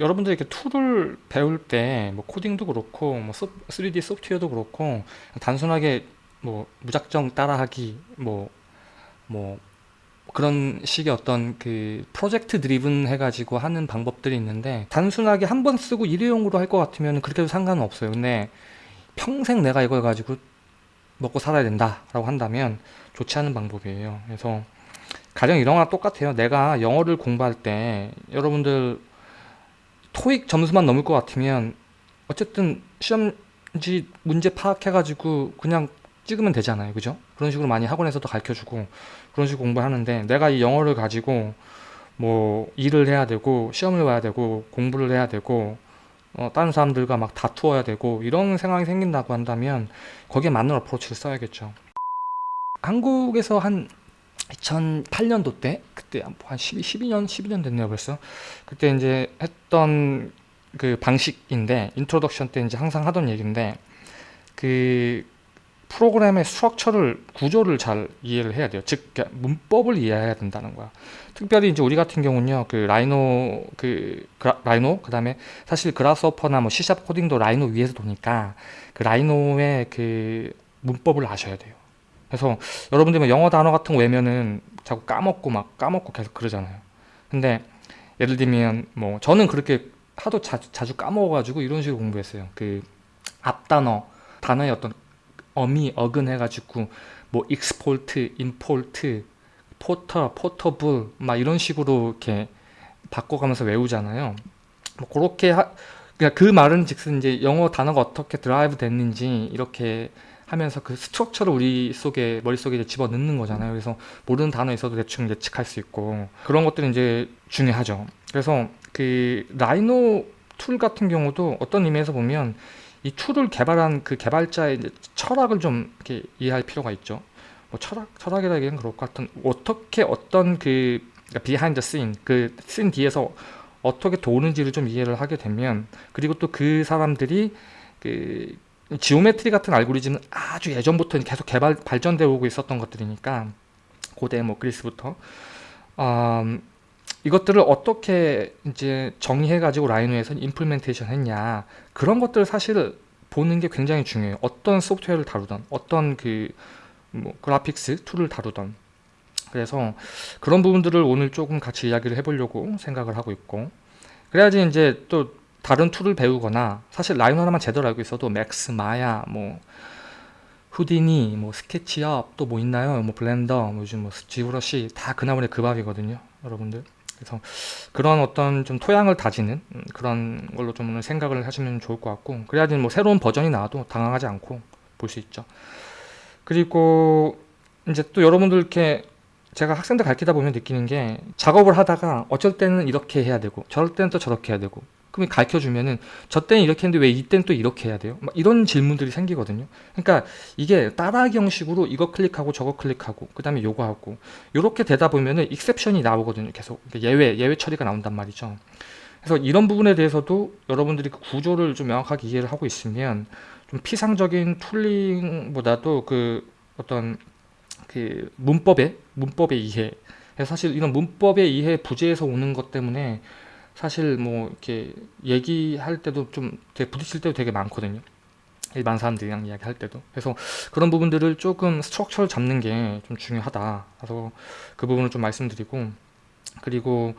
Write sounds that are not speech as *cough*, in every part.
여러분들이 이렇게 tool을 배울 때 뭐 코딩도 그렇고 뭐 3D 소프트웨어도 그렇고 단순하게 뭐 무작정 따라하기 뭐뭐 그런 식의 어떤 그 project driven 해가지고 하는 방법들이 있는데 단순하게 한 번 쓰고 일회용으로 할 것 같으면 그렇게 해도 상관은 없어요. 근데 평생 내가 이걸 가지고 먹고 살아야 된다 라고 한다면 좋지 않은 방법이에요. 그래서 가령 이런 거랑 똑같아요. 내가 영어를 공부할 때 여러분들 토익 점수만 넘을 것 같으면 어쨌든 시험지 문제 파악해 가지고 그냥 찍으면 되잖아요. 그죠? 그런 식으로 많이 학원에서도 가르쳐주고 그런 식으로 공부하는데 내가 이 영어를 가지고 뭐 일을 해야 되고 시험을 봐야 되고 공부를 해야 되고 어, 다른 사람들과 막 다투어야 되고 이런 상황이 생긴다고 한다면 거기에 맞는 어프로치를 써야겠죠. 한국에서 한 2008년도 때 그때 한 12, 12년 12년 됐네요 벌써. 그때 이제 했던 그 방식인데 introduction 때 이제 항상 하던 얘기인데 그 프로그램의 structure를 구조를 잘 이해를 해야 돼요. 즉 문법을 이해해야 된다는 거야. 특별히 이제 우리 같은 경우는요 그 Rhino 그 그라, Rhino 그 다음에 사실 Grasshopper나 뭐 C샵 코딩도 Rhino 위에서 도니까 그 Rhino의 그 문법을 아셔야 돼요 그래서 여러분들 뭐 영어 단어 같은 거 외우면은 자꾸 까먹고 막 까먹고 계속 그러잖아요 근데 예를 들면 뭐 저는 그렇게 하도 자주, 자주 까먹어가지고 이런 식으로 공부했어요 그 앞단어 단어의 어떤 어미 어근 해가지고 뭐 export, import, porter, portable 막 이런 식으로 이렇게 바꿔가면서 외우잖아요. 뭐 그렇게 하, 그러니까 그 말은 즉슨 이제 영어 단어가 어떻게 derive 됐는지 이렇게 하면서 그 structure를 우리 속에 머릿속에 집어넣는 거잖아요. 그래서 모르는 단어 있어도 대충 예측할 수 있고 그런 것들이 이제 중요하죠. 그래서 그 Rhino tool 같은 경우도 어떤 의미에서 보면 이 tool을 개발한 그 개발자의 철학을 좀 이렇게 이해할 필요가 있죠. 뭐 철학, 철학이라기엔 그럴 것 같은 어떻게 어떤 그 behind scene, 그 scene 뒤에서 어떻게 도는지를 좀 이해를 하게 되면 그리고 또 그 사람들이 그 geometry 같은 알고리즘은 아주 예전부터 계속 개발 발전되어 오고 있었던 것들이니까 고대 뭐 그리스부터. 음, 이것들을 어떻게 이제 정의해 가지고 Rhino에서 implementation 했냐. 그런 것들 사실 보는 게 굉장히 중요해요. 어떤 소프트웨어를 다루던 어떤 그 뭐 graphics tool을 다루던. 그래서 그런 부분들을 오늘 조금 같이 이야기를 해보려고 생각을 하고 있고. 그래야지 이제 또 다른 tool을 배우거나 사실 Rhino 하나만 제대로 알고 있어도 Max, Maya, 뭐 Houdini, 뭐 SketchUp 또 뭐 있나요? 뭐 Blender, 뭐 요즘 뭐 ZBrush 다 그 나물에 그 밥이거든요 여러분들 그래서 그런 어떤 좀 토양을 다지는 음, 그런 걸로 좀 생각을 하시면 좋을 것 같고 그래야지 뭐 새로운 버전이 나와도 당황하지 않고 볼 수 있죠 그리고 이제 또 여러분들 이렇게 제가 학생들 가르치다 보면 느끼는 게 작업을 하다가 어쩔 때는 이렇게 해야 되고 저럴 때는 또 저렇게 해야 되고 그럼 가르쳐 주면은 저 때는 이렇게 했는데 왜 이때는 또 이렇게 해야 돼요? 막 이런 질문들이 생기거든요. 그러니까 이게 따라하기 형식으로 이거 클릭하고 저거 클릭하고 그 다음에 요거 하고 이렇게 되다 보면은 익셉션이 나오거든요. 계속 그러니까 예외 예외 처리가 나온단 말이죠. 그래서 이런 부분에 대해서도 여러분들이 그 구조를 좀 명확하게 이해를 하고 있으면 좀 피상적인 tooling보다도 그 어떤 그 문법의 문법의 이해 사실 이런 문법의 이해 부재에서 오는 것 때문에 사실 뭐 이렇게 얘기할 때도 좀 되게 부딪힐 때도 되게 많거든요. 일반 사람들이랑 이야기할 때도. 그래서 그런 부분들을 조금 structure를 잡는 게 좀 중요하다. 그래서 그 부분을 좀 말씀드리고 그리고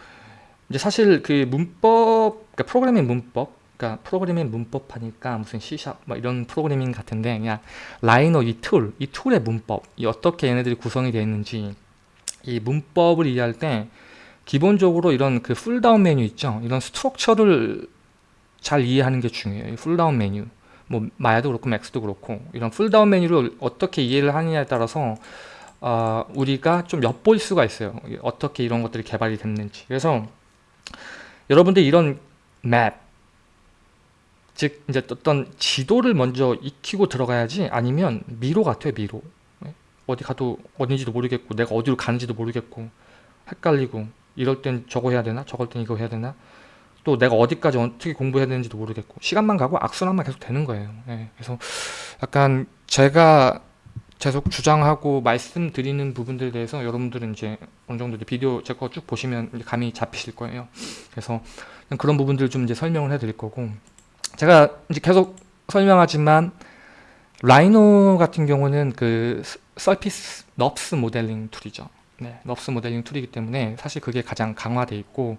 이제 사실 그 문법 그러니까 프로그래밍 문법 그러니까 프로그래밍 문법 하니까 무슨 C샵 뭐 이런 프로그래밍 같은데 그냥 라이노 이 tool, 이 tool의 문법 이 어떻게 얘네들이 구성이 되어 있는지 이 문법을 이해할 때 기본적으로 이런 그 pull-down 메뉴 있죠? 이런 structure를 잘 이해하는 게 중요해요. pull-down 메뉴 뭐 마야도 그렇고 맥스도 그렇고 이런 pull-down 메뉴를 어떻게 이해를 하느냐에 따라서 어, 우리가 좀 엿볼 수가 있어요. 어떻게 이런 것들이 개발이 됐는지. 그래서 여러분들 이런 맵 즉 이제 어떤 지도를 먼저 익히고 들어가야지 아니면 미로 같아요 미로. 어디 가도 어딘지도 모르겠고 내가 어디로 가는지도 모르겠고 헷갈리고 이럴 땐 저거 해야 되나 저럴 땐 이거 해야 되나 또 내가 어디까지 어떻게 공부해야 되는지도 모르겠고 시간만 가고 악순환만 계속 되는 거예요 예, 그래서 약간 제가 계속 주장하고 말씀드리는 부분들에 대해서 여러분들은 이제 어느 정도 이제 비디오 제 거 쭉 보시면 감이 잡히실 거예요. 그래서 그런 부분들 좀 이제 설명을 해 드릴 거고 제가 이제 계속 설명하지만 라이노 같은 경우는 그 surface NURBS modeling tool이죠. 네, NURBS modeling tool이기 때문에 사실 그게 가장 강화돼 있고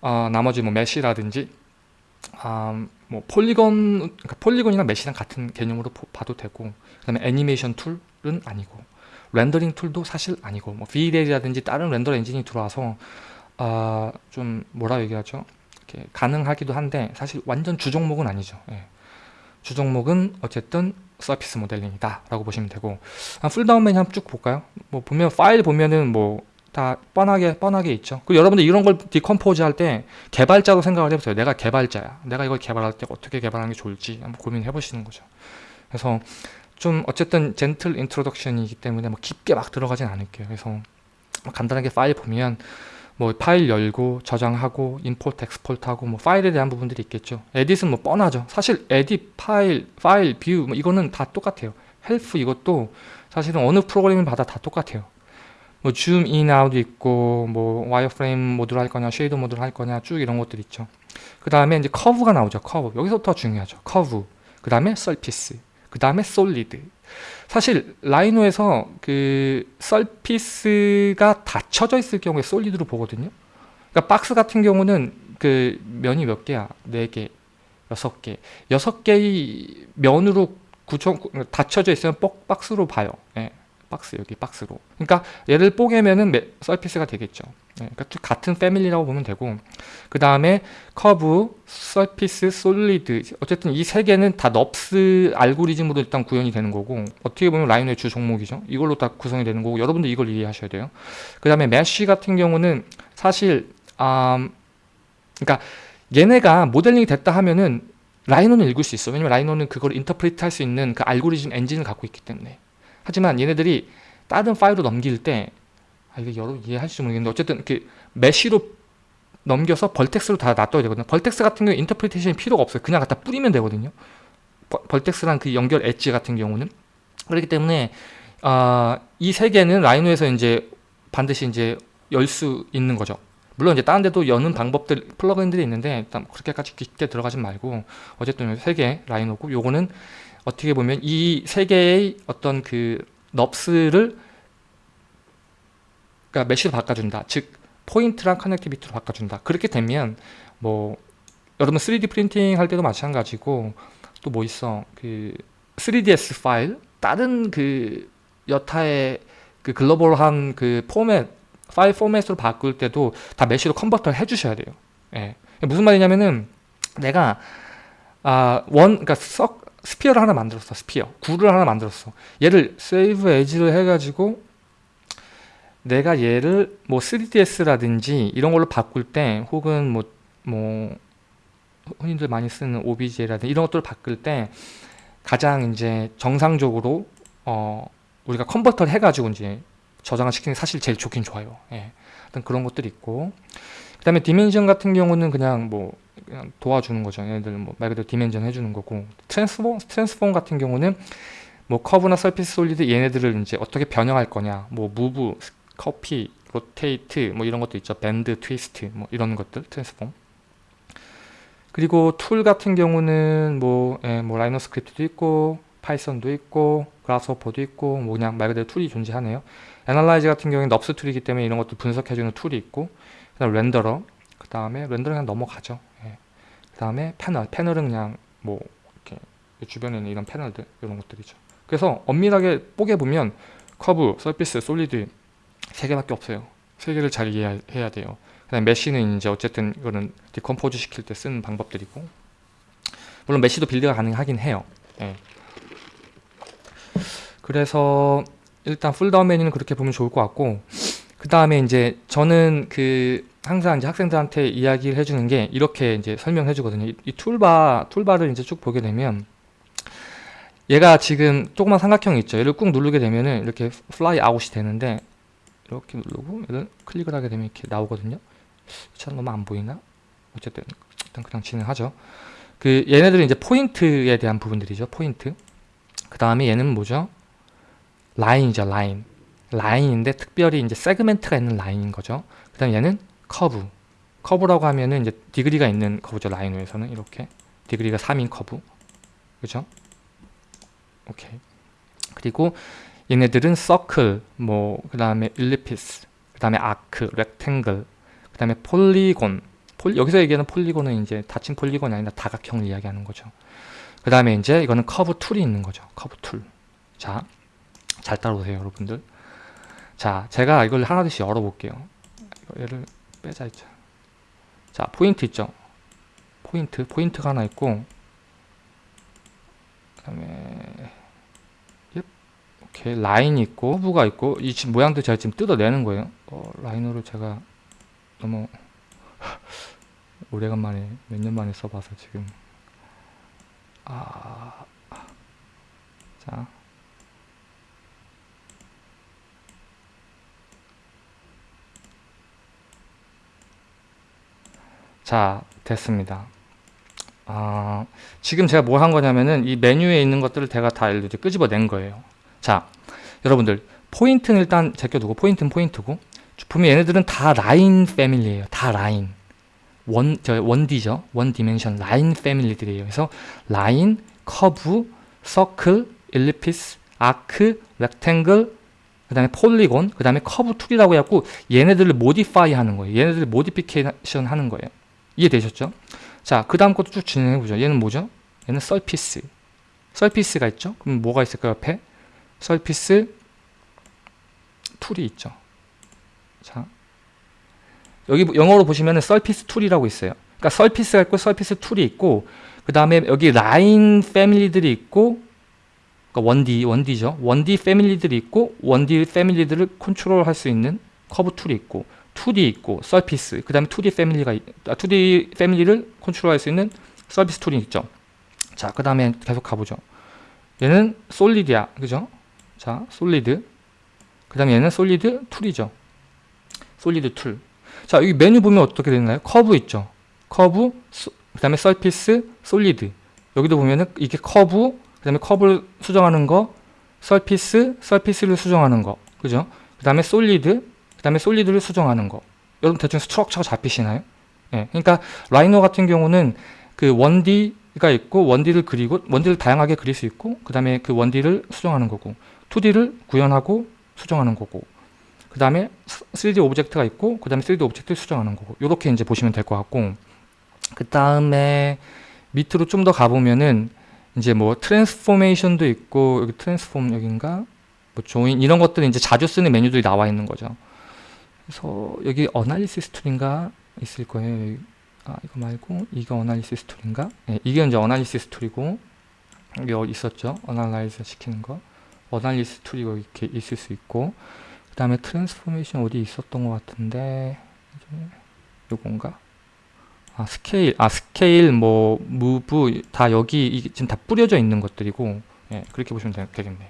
어, 나머지 뭐 mesh라든지 음, 뭐 polygon 그러니까 polygon이랑 mesh랑 같은 개념으로 봐도 되고 그다음에 애니메이션 tool은 아니고 rendering tool도 사실 아니고 뭐 V-Ray라든지 다른 render 엔진이 들어와서 어, 좀 뭐라 얘기하죠? 이렇게 가능하기도 한데 사실 완전 주 종목은 아니죠. 예. 주 종목은 어쨌든 surface modeling이다 라고 보시면 되고 pull-down 메뉴 한번 쭉 볼까요? 뭐 보면 파일 보면은 뭐 다 뻔하게 뻔하게 있죠. 그 여러분들 이런 걸 decompose 할 때 개발자로 생각을 해보세요. 내가 개발자야. 내가 이걸 개발할 때 어떻게 개발하는 게 좋을지 한번 고민해 보시는 거죠. 그래서 좀 어쨌든 gentle introduction이기 때문에 뭐 깊게 막 들어가진 않을게요. 그래서 뭐 간단하게 파일 보면 뭐 파일 열고 저장하고 import export하고 뭐 파일에 대한 부분들이 있겠죠. edit은 뭐 뻔하죠. 사실 edit 파일 파일 view 뭐 이거는 다 똑같아요. help 이것도 사실은 어느 프로그램을 봐도 다 똑같아요. 뭐 zoom in out도 있고 뭐 wireframe mode로 할 거냐 shader mode로 할 거냐 쭉 이런 것들 있죠. 그 다음에 이제 커브가 나오죠. 커브 여기서부터 중요하죠. 커브 그 다음에 surface 그 다음에 solid 사실 라이노에서 그 surface가 닫혀져 있을 경우에 solid로 보거든요. 그러니까 박스 같은 경우는 그 면이 몇 개야? 네 개, 여섯 개, 여섯 개의 면으로 구성 닫혀져 있으면 박스로 봐요. 예. 박스 여기 박스로 그러니까 얘를 뽀개면은 surface가 되겠죠 네, 그러니까 같은 family라고 보면 되고 그 다음에 커브, surface, solid 어쨌든 이 세 개는 다 NURBS 알고리즘으로 일단 구현이 되는 거고 어떻게 보면 라이노의 주 종목이죠. 이걸로 다 구성이 되는 거고 여러분들 이걸 이해하셔야 돼요. 그 다음에 mesh 같은 경우는 사실 음, 그러니까 얘네가 modeling이 됐다 하면은 라이노는 읽을 수 있어. 왜냐면 라이노는 그걸 interpret 할 수 있는 그 알고리즘 엔진을 갖고 있기 때문에. 하지만 얘네들이 다른 파일로 넘길 때 아, 이게 여러분 이해하실지 모르겠는데 어쨌든 그 mesh로 넘겨서 vertex로 다 놔둬야 되거든요. vertex 같은 경우 interpretation이 필요가 없어요. 그냥 갖다 뿌리면 되거든요. vertex란 그 연결 엣지 같은 경우는 그렇기 때문에 어, 이 세 개는 라이노에서 이제 반드시 이제 열 수 있는 거죠. 물론 이제 다른 데도 여는 방법들 plug-in들이 있는데 일단 그렇게까지 깊게 들어가지 말고 어쨌든 세 개 라이노고 요거는 어떻게 보면 이 세 개의 어떤 그 NURBS를 그러니까 mesh로 바꿔준다. 즉 point랑 connectivity로 바꿔준다. 그렇게 되면 뭐 여러분 3D printing 할 때도 마찬가지고 또 뭐 있어 그 3ds 파일 다른 그 여타의 그 global한 그 포맷 파일 format으로 바꿀 때도 다 mesh로 convert를 해주셔야 돼요. 예. 무슨 말이냐면은 내가 아 원 그러니까 썩 sphere를 하나 만들었어 sphere 구를 하나 만들었어 얘를 save as를 해가지고 내가 얘를 뭐 3ds라든지 이런 걸로 바꿀 때 혹은 뭐 뭐 흔히들 많이 쓰는 OBJ라든지 이런 것들을 바꿀 때 가장 이제 정상적으로 어 우리가 convert를 해가지고 이제 저장을 시키는 게 사실 제일 좋긴 좋아요 예. 어떤 그런 것들이 있고 그 다음에 dimension 같은 경우는 그냥 뭐 그냥 도와주는 거죠. 얘네들 뭐 말 그대로 dimension 해주는 거고 transform transform 같은 경우는 뭐 커브나 surface solid 얘네들을 이제 어떻게 변형할 거냐 뭐 move copy rotate 뭐 이런 것도 있죠. bend twist 뭐 이런 것들 transform. 그리고 tool 같은 경우는 뭐, 예, 뭐 라이노 script도 있고 Python도 있고 Grasshopper도 있고 뭐 그냥 말 그대로 tool이 존재하네요. analyze 같은 경우는 NURBS tool이기 때문에 이런 것도 분석해주는 tool이 있고 그 다음 render 그 다음에 render 그냥 넘어가죠. 그 다음에 패널 패널은 그냥 뭐 이렇게 주변에 있는 이런 패널들 이런 것들이죠. 그래서 엄밀하게 뽀개 보면 커브, surface, solid 세 개밖에 없어요 세 개를 잘 이해해야 돼요 그 다음에 mesh는 이제 어쨌든 이거는 decompose 시킬 때 쓰는 방법들이고 물론 mesh도 build가 가능하긴 해요 네. 그래서 일단 pull-down 메뉴는 그렇게 보면 좋을 것 같고 그 다음에 이제 저는 그 항상 이제 학생들한테 이야기를 해주는 게 이렇게 이제 설명해 주거든요. 이, 이 toolbar, toolbar를 이제 쭉 보게 되면 얘가 지금 조그만 삼각형이 있죠. 얘를 꾹 누르게 되면은 이렇게 fly out이 되는데 이렇게 누르고 얘를 클릭을 하게 되면 이렇게 나오거든요. 참 너무 안 보이나? 어쨌든 일단 그냥 진행하죠. 그 얘네들은 이제 포인트에 대한 부분들이죠. 포인트. 그 다음에 얘는 뭐죠? 라인이죠 라인 라인인데 특별히 이제 segment가 있는 라인인 거죠 그 다음에 얘는 커브 커브라고 하면은 이제 degree가 있는 커브죠 Rhino에서는 이렇게 degree가 3인 커브 그죠 오케이 그리고 얘네들은 서클 뭐 그 다음에 ellipse 그 다음에 arc rectangle 그 다음에 polygon. pol, 여기서 얘기하는 polygon은 이제 닫힌 polygon이 아니라 다각형을 이야기하는 거죠. 그 다음에 이제 이거는 커브 tool이 있는 거죠. 커브 tool 자 잘 따라오세요 여러분들. 자 제가 이걸 하나둘씩 열어볼게요. 얘를 빼자 있죠 자 포인트 있죠? 포인트 포인트가 하나 있고 그 다음에 이렇게 라인이 있고 후브가 있고 이 모양도 제가 지금 뜯어내는 거예요 어, 라이너를 제가 너무 오래간만에 몇 년 만에 써봐서 지금 아... 자 자, 됐습니다. 아, 지금 제가 뭐한 거냐면은 이 메뉴에 있는 것들을 제가 다 끄집어낸 거예요. 자, 여러분들 포인트는 일단 제껴두고 포인트는 포인트고 분명 얘네들은 다 라인 family예요. 다 라인. one, 저 one D죠. one dimension 라인 family들이에요. 그래서 라인, 커브, 서클, ellipse, arc, rectangle, 그 다음에 polygon, 그 다음에 커브 tool이라고 해갖고 얘네들을 modify 하는 거예요. 얘네들을 modification 하는 거예요. 이해되셨죠? 자, 그 다음 것도 쭉 진행해보죠. 얘는 뭐죠? 얘는 surface. surface가 있죠? 그럼 뭐가 있을까요? 옆에? surface tool이 있죠. 자, 여기 영어로 보시면 surface tool이라고 있어요. 그러니까 surface가 있고 surface tool이 있고 그 다음에 여기 라인 family들이 있고 그러니까 원디, 원디죠. 원디 패밀리들이 있고 원디 패밀리들을 컨트롤할 수 있는 커브 tool이 있고 2D 있고 surface 그 다음에 2D 패밀리가 2D 아, family를 컨트롤할 수 있는 surface tool이 있죠 자 그 다음에 계속 가보죠 얘는 solid야 그죠 자 solid. 그 다음에 얘는 solid tool이죠. solid tool 자 여기 메뉴 보면 어떻게 되나요? 커브 있죠. 커브 그 다음에 surface solid. 여기도 보면은 이게 커브 그 다음에 커브를 수정하는 거 surface surface를 수정하는 거. 그죠? 그 다음에 solid 다음에 solid를 수정하는 거. 여러분 대충 structure가 잡히시나요? 예, 그러니까 Rhino 같은 경우는 그 원디가 있고 원디를 그리고 원디를 다양하게 그릴 수 있고 그 다음에 그 one D를 수정하는 거고 2D를 구현하고 수정하는 거고 그 다음에 3D object가 있고 그 다음에 3D object를 수정하는 거고 이렇게 이제 보시면 될 것 같고 그 다음에 밑으로 좀 더 가보면은 이제 뭐 transformation도 있고 여기 transform 여긴가 뭐 join 이런 것들이 이제 자주 쓰는 메뉴들이 나와 있는 거죠 그래서 여기 analysis tool인가 있을 거예요. 아 이거 말고 이거 analysis tool인가? 네, 이게 이제 analysis tool이고 여기 어, 있었죠. analyze 시키는 거. analysis tool이 이렇게 있을 수 있고 그 다음에 transformation 어디 있었던 것 같은데 요건가? 아 스케일, 아 스케일, 뭐 move 다 여기 지금 다 뿌려져 있는 것들이고 예, 그렇게 보시면 되겠네요.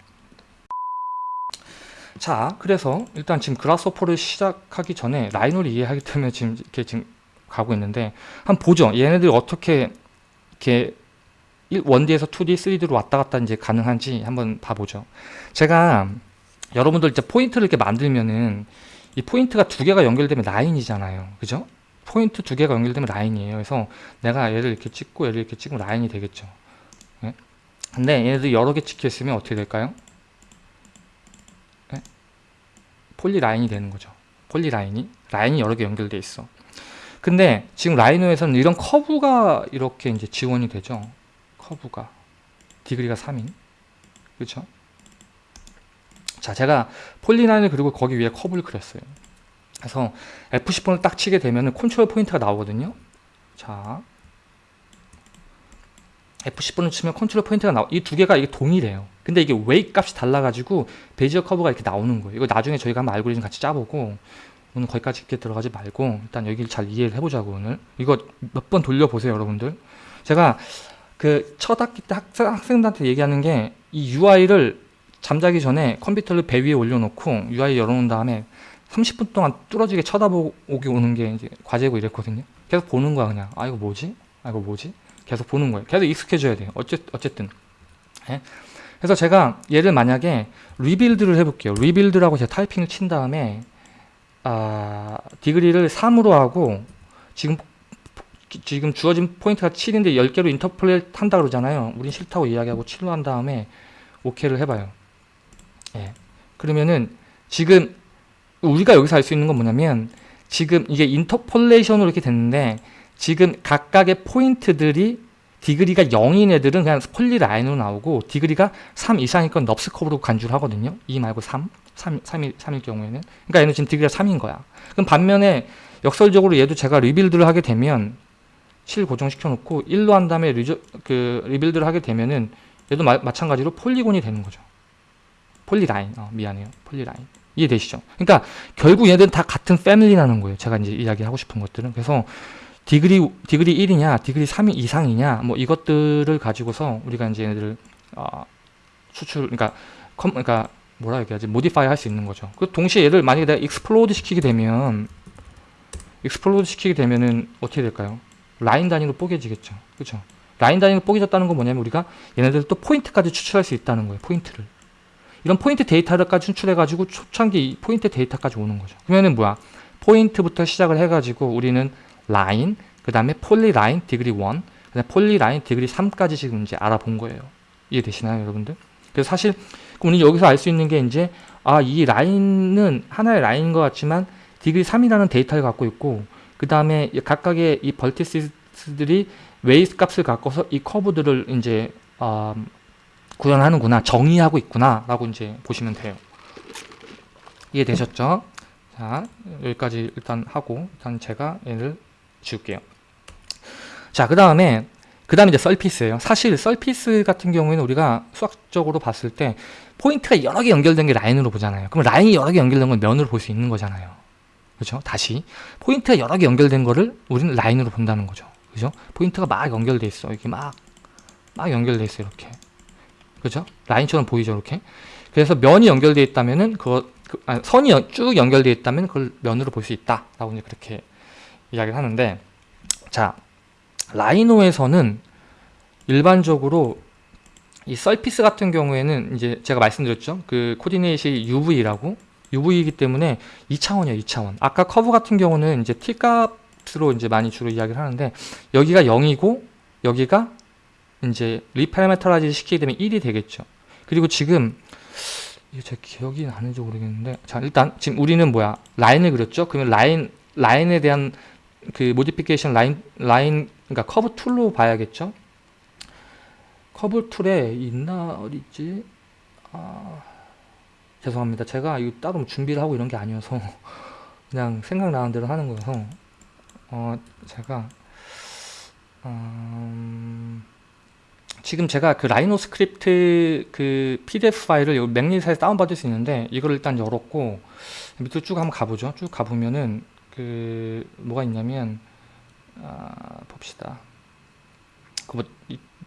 자 그래서 일단 지금 Grasshopper를 시작하기 전에 Rhino를 이해하기 때문에 지금 이렇게 지금 가고 있는데 한번 보죠 얘네들이 어떻게 이렇게 1D에서 2D, 3D로 왔다 갔다 이제 가능한지 한번 봐보죠 제가 여러분들 이제 포인트를 이렇게 만들면은 이 포인트가 두 개가 연결되면 라인이잖아요 그죠? 포인트 두 개가 연결되면 라인이에요 그래서 내가 얘를 이렇게 찍고 얘를 이렇게 찍으면 라인이 되겠죠 네? 근데 얘네들 여러 개 찍혀 있으면 어떻게 될까요? polyline이 되는 거죠. polyline이 라인이 여러 개 연결돼 있어. 근데 지금 Rhino에서는 이런 커브가 이렇게 이제 지원이 되죠. 커브가 degree가 3인 그렇죠? 자, 제가 polyline을 그리고 거기 위에 커브를 그렸어요. 그래서 F10번을 딱 치게 되면 컨트롤 포인트가 나오거든요. 자, F10번을 치면 컨트롤 포인트가 나와. 이 두 개가 이게 동일해요. 근데 이게 웨이 값이 달라가지고 Bezier 커브가 이렇게 나오는 거예요. 이거 나중에 저희가 한번 알고리즘 같이 짜보고 오늘 거기까지 깊게 들어가지 말고 일단 여기를 잘 이해를 해보자고 오늘 이거 몇 번 돌려보세요 여러분들 제가 그 첫 학기 때 학생, 학생들한테 얘기하는 게 이 UI를 잠자기 전에 컴퓨터를 배 위에 올려놓고 UI 열어놓은 다음에 30분 동안 뚫어지게 쳐다보고 오는 게 이제 과제고 이랬거든요 계속 보는 거야 그냥 아 이거 뭐지? 아 이거 뭐지? 계속 보는 거예요 계속 익숙해져야 돼요 어쨌, 어쨌든 예? 그래서 제가 얘를 만약에 rebuild를 해볼게요. rebuild라고 제가 타이핑을 친 다음에 아, degree를 3으로 하고 지금 지금 주어진 포인트가 7인데 10개로 interpolate 한다 그러잖아요. 우린 싫다고 이야기하고 7로 한 다음에 오케이를 해봐요. 예. 그러면은 지금 우리가 여기서 알 수 있는 건 뭐냐면 지금 이게 interpolation으로 이렇게 됐는데 지금 각각의 포인트들이 degree가 0인 애들은 그냥 polyline으로 나오고 degree가 3 이상일 건 NURBS 커브로 간주를 하거든요. 2 말고 3, 3, 3일, 3일 경우에는. 그러니까 얘는 지금 degree가 3인 거야. 그럼 반면에 역설적으로 얘도 제가 rebuild를 하게 되면 7 고정시켜 놓고 1로 한 다음에 리저, 그 rebuild를 하게 되면은 얘도 마, 마찬가지로 polygon이 되는 거죠. polyline. 어, 미안해요. polyline. 이해되시죠? 그러니까 결국 얘들은 다 같은 패밀리라는 거예요. 제가 이제 이야기하고 싶은 것들은. 그래서 degree degree 1이냐, degree 3 이상이냐, 뭐 이것들을 가지고서 우리가 이제 얘네들을 어, 수출, 그러니까 컴, 그러니까 뭐라 얘기하지, modify 할 수 있는 거죠. 그 동시에 얘를 만약에 내가 explode 시키게 되면 explode 시키게 되면은 어떻게 될까요? 라인 단위로 뽀개지겠죠. 그렇죠? 라인 단위로 뽀개졌다는 건 뭐냐면 우리가 얘네들 또 포인트까지 추출할 수 있다는 거예요. 포인트를. 이런 포인트 데이터를까지 추출해가지고 초창기 포인트 데이터까지 오는 거죠. 그러면은 뭐야? 포인트부터 시작을 해가지고 우리는 라인, 그 다음에 polyline degree 1, 그 다음에 polyline degree 3까지 지금 이제 알아본 거예요. 이해되시나요, 여러분들? 그래서 사실 우리 여기서 알 수 있는 게 이제 아, 이 라인은 하나의 라인인 것 같지만 degree 3이라는 데이터를 갖고 있고 그 다음에 각각의 이 vertex들이 weight 값을 갖고서 이 커브들을 이제 어, 구현하는구나 정의하고 있구나 라고 이제 보시면 돼요. 이해되셨죠? 자 여기까지 일단 하고 일단 제가 얘를 지울게요. 자그 다음에 그 다음에 이제 surface예요. 사실 surface 같은 경우에는 우리가 수학적으로 봤을 때 포인트가 여러 개 연결된 게 라인으로 보잖아요. 그럼 라인이 여러 개 연결된 건 면으로 볼 수 있는 거잖아요 그죠 다시 포인트가 여러 개 연결된 거를 우리는 라인으로 본다는 거죠 그죠 포인트가 막 연결돼 있어 이렇게 막 막 연결돼 있어 이렇게 그죠? 라인처럼 보이죠, 이렇게. 그래서 면이 연결되어 있다면은 그거 그, 아니, 선이 연, 쭉 연결되어 있다면 그걸 면으로 볼 수 있다 라고 이제 그렇게 이야기를 하는데 자 라이노에서는 일반적으로 이 surface 같은 경우에는 이제 제가 말씀드렸죠. 그 coordination이 UV라고 UV이기 때문에 2차원이에요, 2차원. 아까 커브 같은 경우는 이제 T 값으로 이제 많이 주로 이야기를 하는데 여기가 0이고 여기가 이제 reparameterize 시키게 되면 1이 되겠죠. 그리고 지금 제 기억이 나는지 모르겠는데 자 일단 지금 우리는 뭐야 라인을 그렸죠. 그러면 라인 라인에 대한 그 modification 라인 라인 그러니까 커브 tool로 봐야겠죠. 커브 tool에 있나 어디지? 아 죄송합니다. 제가 이거 따로 준비를 하고 이런 게 아니어서 *laughs* 그냥 생각나는 대로 하는 거여서 어 제가 음 지금 제가 그 라이노 스크립트 그 PDF 파일을 맥닐사에서 다운받을 수 있는데 이걸 일단 열었고 밑으로 쭉 한번 가보죠. 쭉 가보면은 그 뭐가 있냐면 아, 봅시다. 그 뭐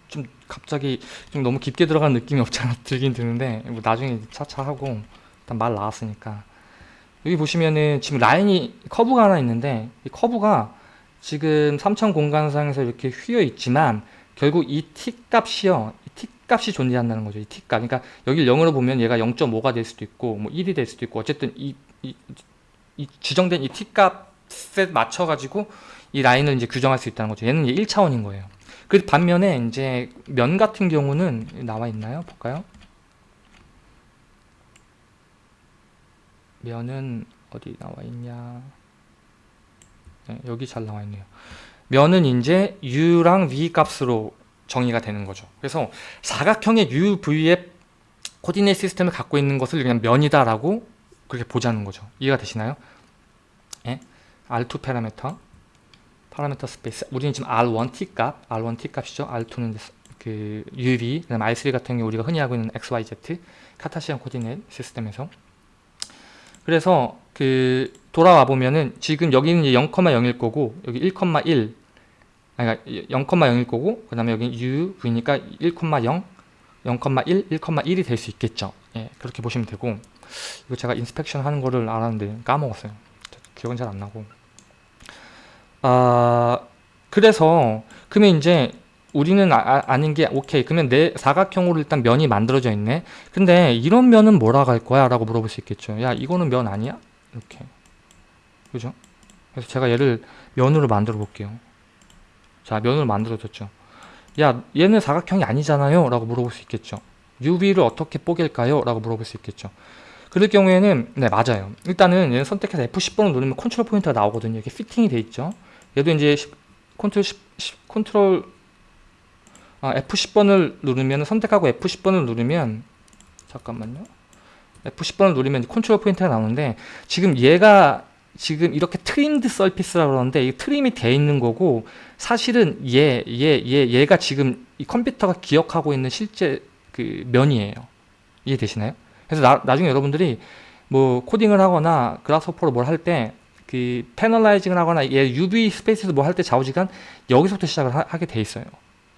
좀 갑자기 좀 너무 깊게 들어간 느낌이 없지 않아 들긴 드는데 뭐 나중에 차차 하고 일단 말 나왔으니까 여기 보시면은 지금 라인이 커브가 하나 있는데 이 커브가 지금 3천 공간상에서 이렇게 휘어 있지만 결국 이 t 값이요. 이 t 값이 존재한다는 거죠. 이 t 값. 그러니까 여기 0으로 보면 얘가 0.5가 될 수도 있고 뭐 1이 될 수도 있고 어쨌든 이, 이, 이 지정된 이 t 값에 맞춰 가지고 이 라인을 이제 규정할 수 있다는 거죠. 얘는 이제 1차원인 거예요. 그 반면에 이제 면 같은 경우는 나와 있나요? 볼까요? 면은 어디 나와 있냐? 네, 여기 잘 나와 있네요. 면은 이제 u랑 v 값으로 정의가 되는 거죠. 그래서 사각형의 u, v의 coordinate system을 갖고 있는 것을 그냥 면이다라고 그렇게 보자는 거죠. 이해가 되시나요? 예? R2 parameter parameter space. 우리는 지금 R1 t 값 R1 t 값이죠. R2는 그 UV 그다음 R3 같은 경우 우리가 흔히 하고 있는 XYZ Cartesian coordinate system에서. 그래서 그 돌아와 보면은 지금 여기는 0,0일 거고 여기 1,1 그러니까 0,0일 거고 그 다음에 여기 u v니까 1,0 0,1 1,1이 될 수 있겠죠. 예, 그렇게 보시면 되고. 이거 제가 인스펙션 하는 거를 알았는데 까먹었어요. 기억은 잘 안 나고 아 그래서 그러면 이제 우리는 아, 아, 닌게 오케이. 그러면 내 사각형으로 일단 면이 만들어져 있네. 근데 이런 면은 뭐라고 할 거야? 라고 물어볼 수 있겠죠. 야 이거는 면 아니야? 이렇게. 그죠? 그래서 제가 얘를 면으로 만들어 볼게요. 자 면으로 만들어졌죠. 야 얘는 사각형이 아니잖아요? 라고 물어볼 수 있겠죠. UV를 어떻게 뽀갤까요? 라고 물어볼 수 있겠죠. 그럴 경우에는 네 맞아요. 일단은 선택해서 F10번을 누르면 컨트롤 포인트가 나오거든요. 이렇게 fitting이 돼 있죠 얘도 이제 컨트롤 10, 10, 컨트롤 아, F10번을 누르면 선택하고 F10번을 누르면 잠깐만요 F10번을 누르면 컨트롤 포인트가 나오는데 지금 얘가 지금 이렇게 trimmed surface라고 그러는데 이 trim이 돼 있는 거고 사실은 얘, 얘, 얘, 얘가 지금 이 컴퓨터가 기억하고 있는 실제 그 면이에요. 이해되시나요? 그래서 나, 나중에 여러분들이 뭐 코딩을 하거나 그라스호퍼로 뭘 할 때 그 panelizing을 하거나 얘 UV space에서 뭐 할 때 좌우지간 여기서부터 시작을 하, 게돼 있어요.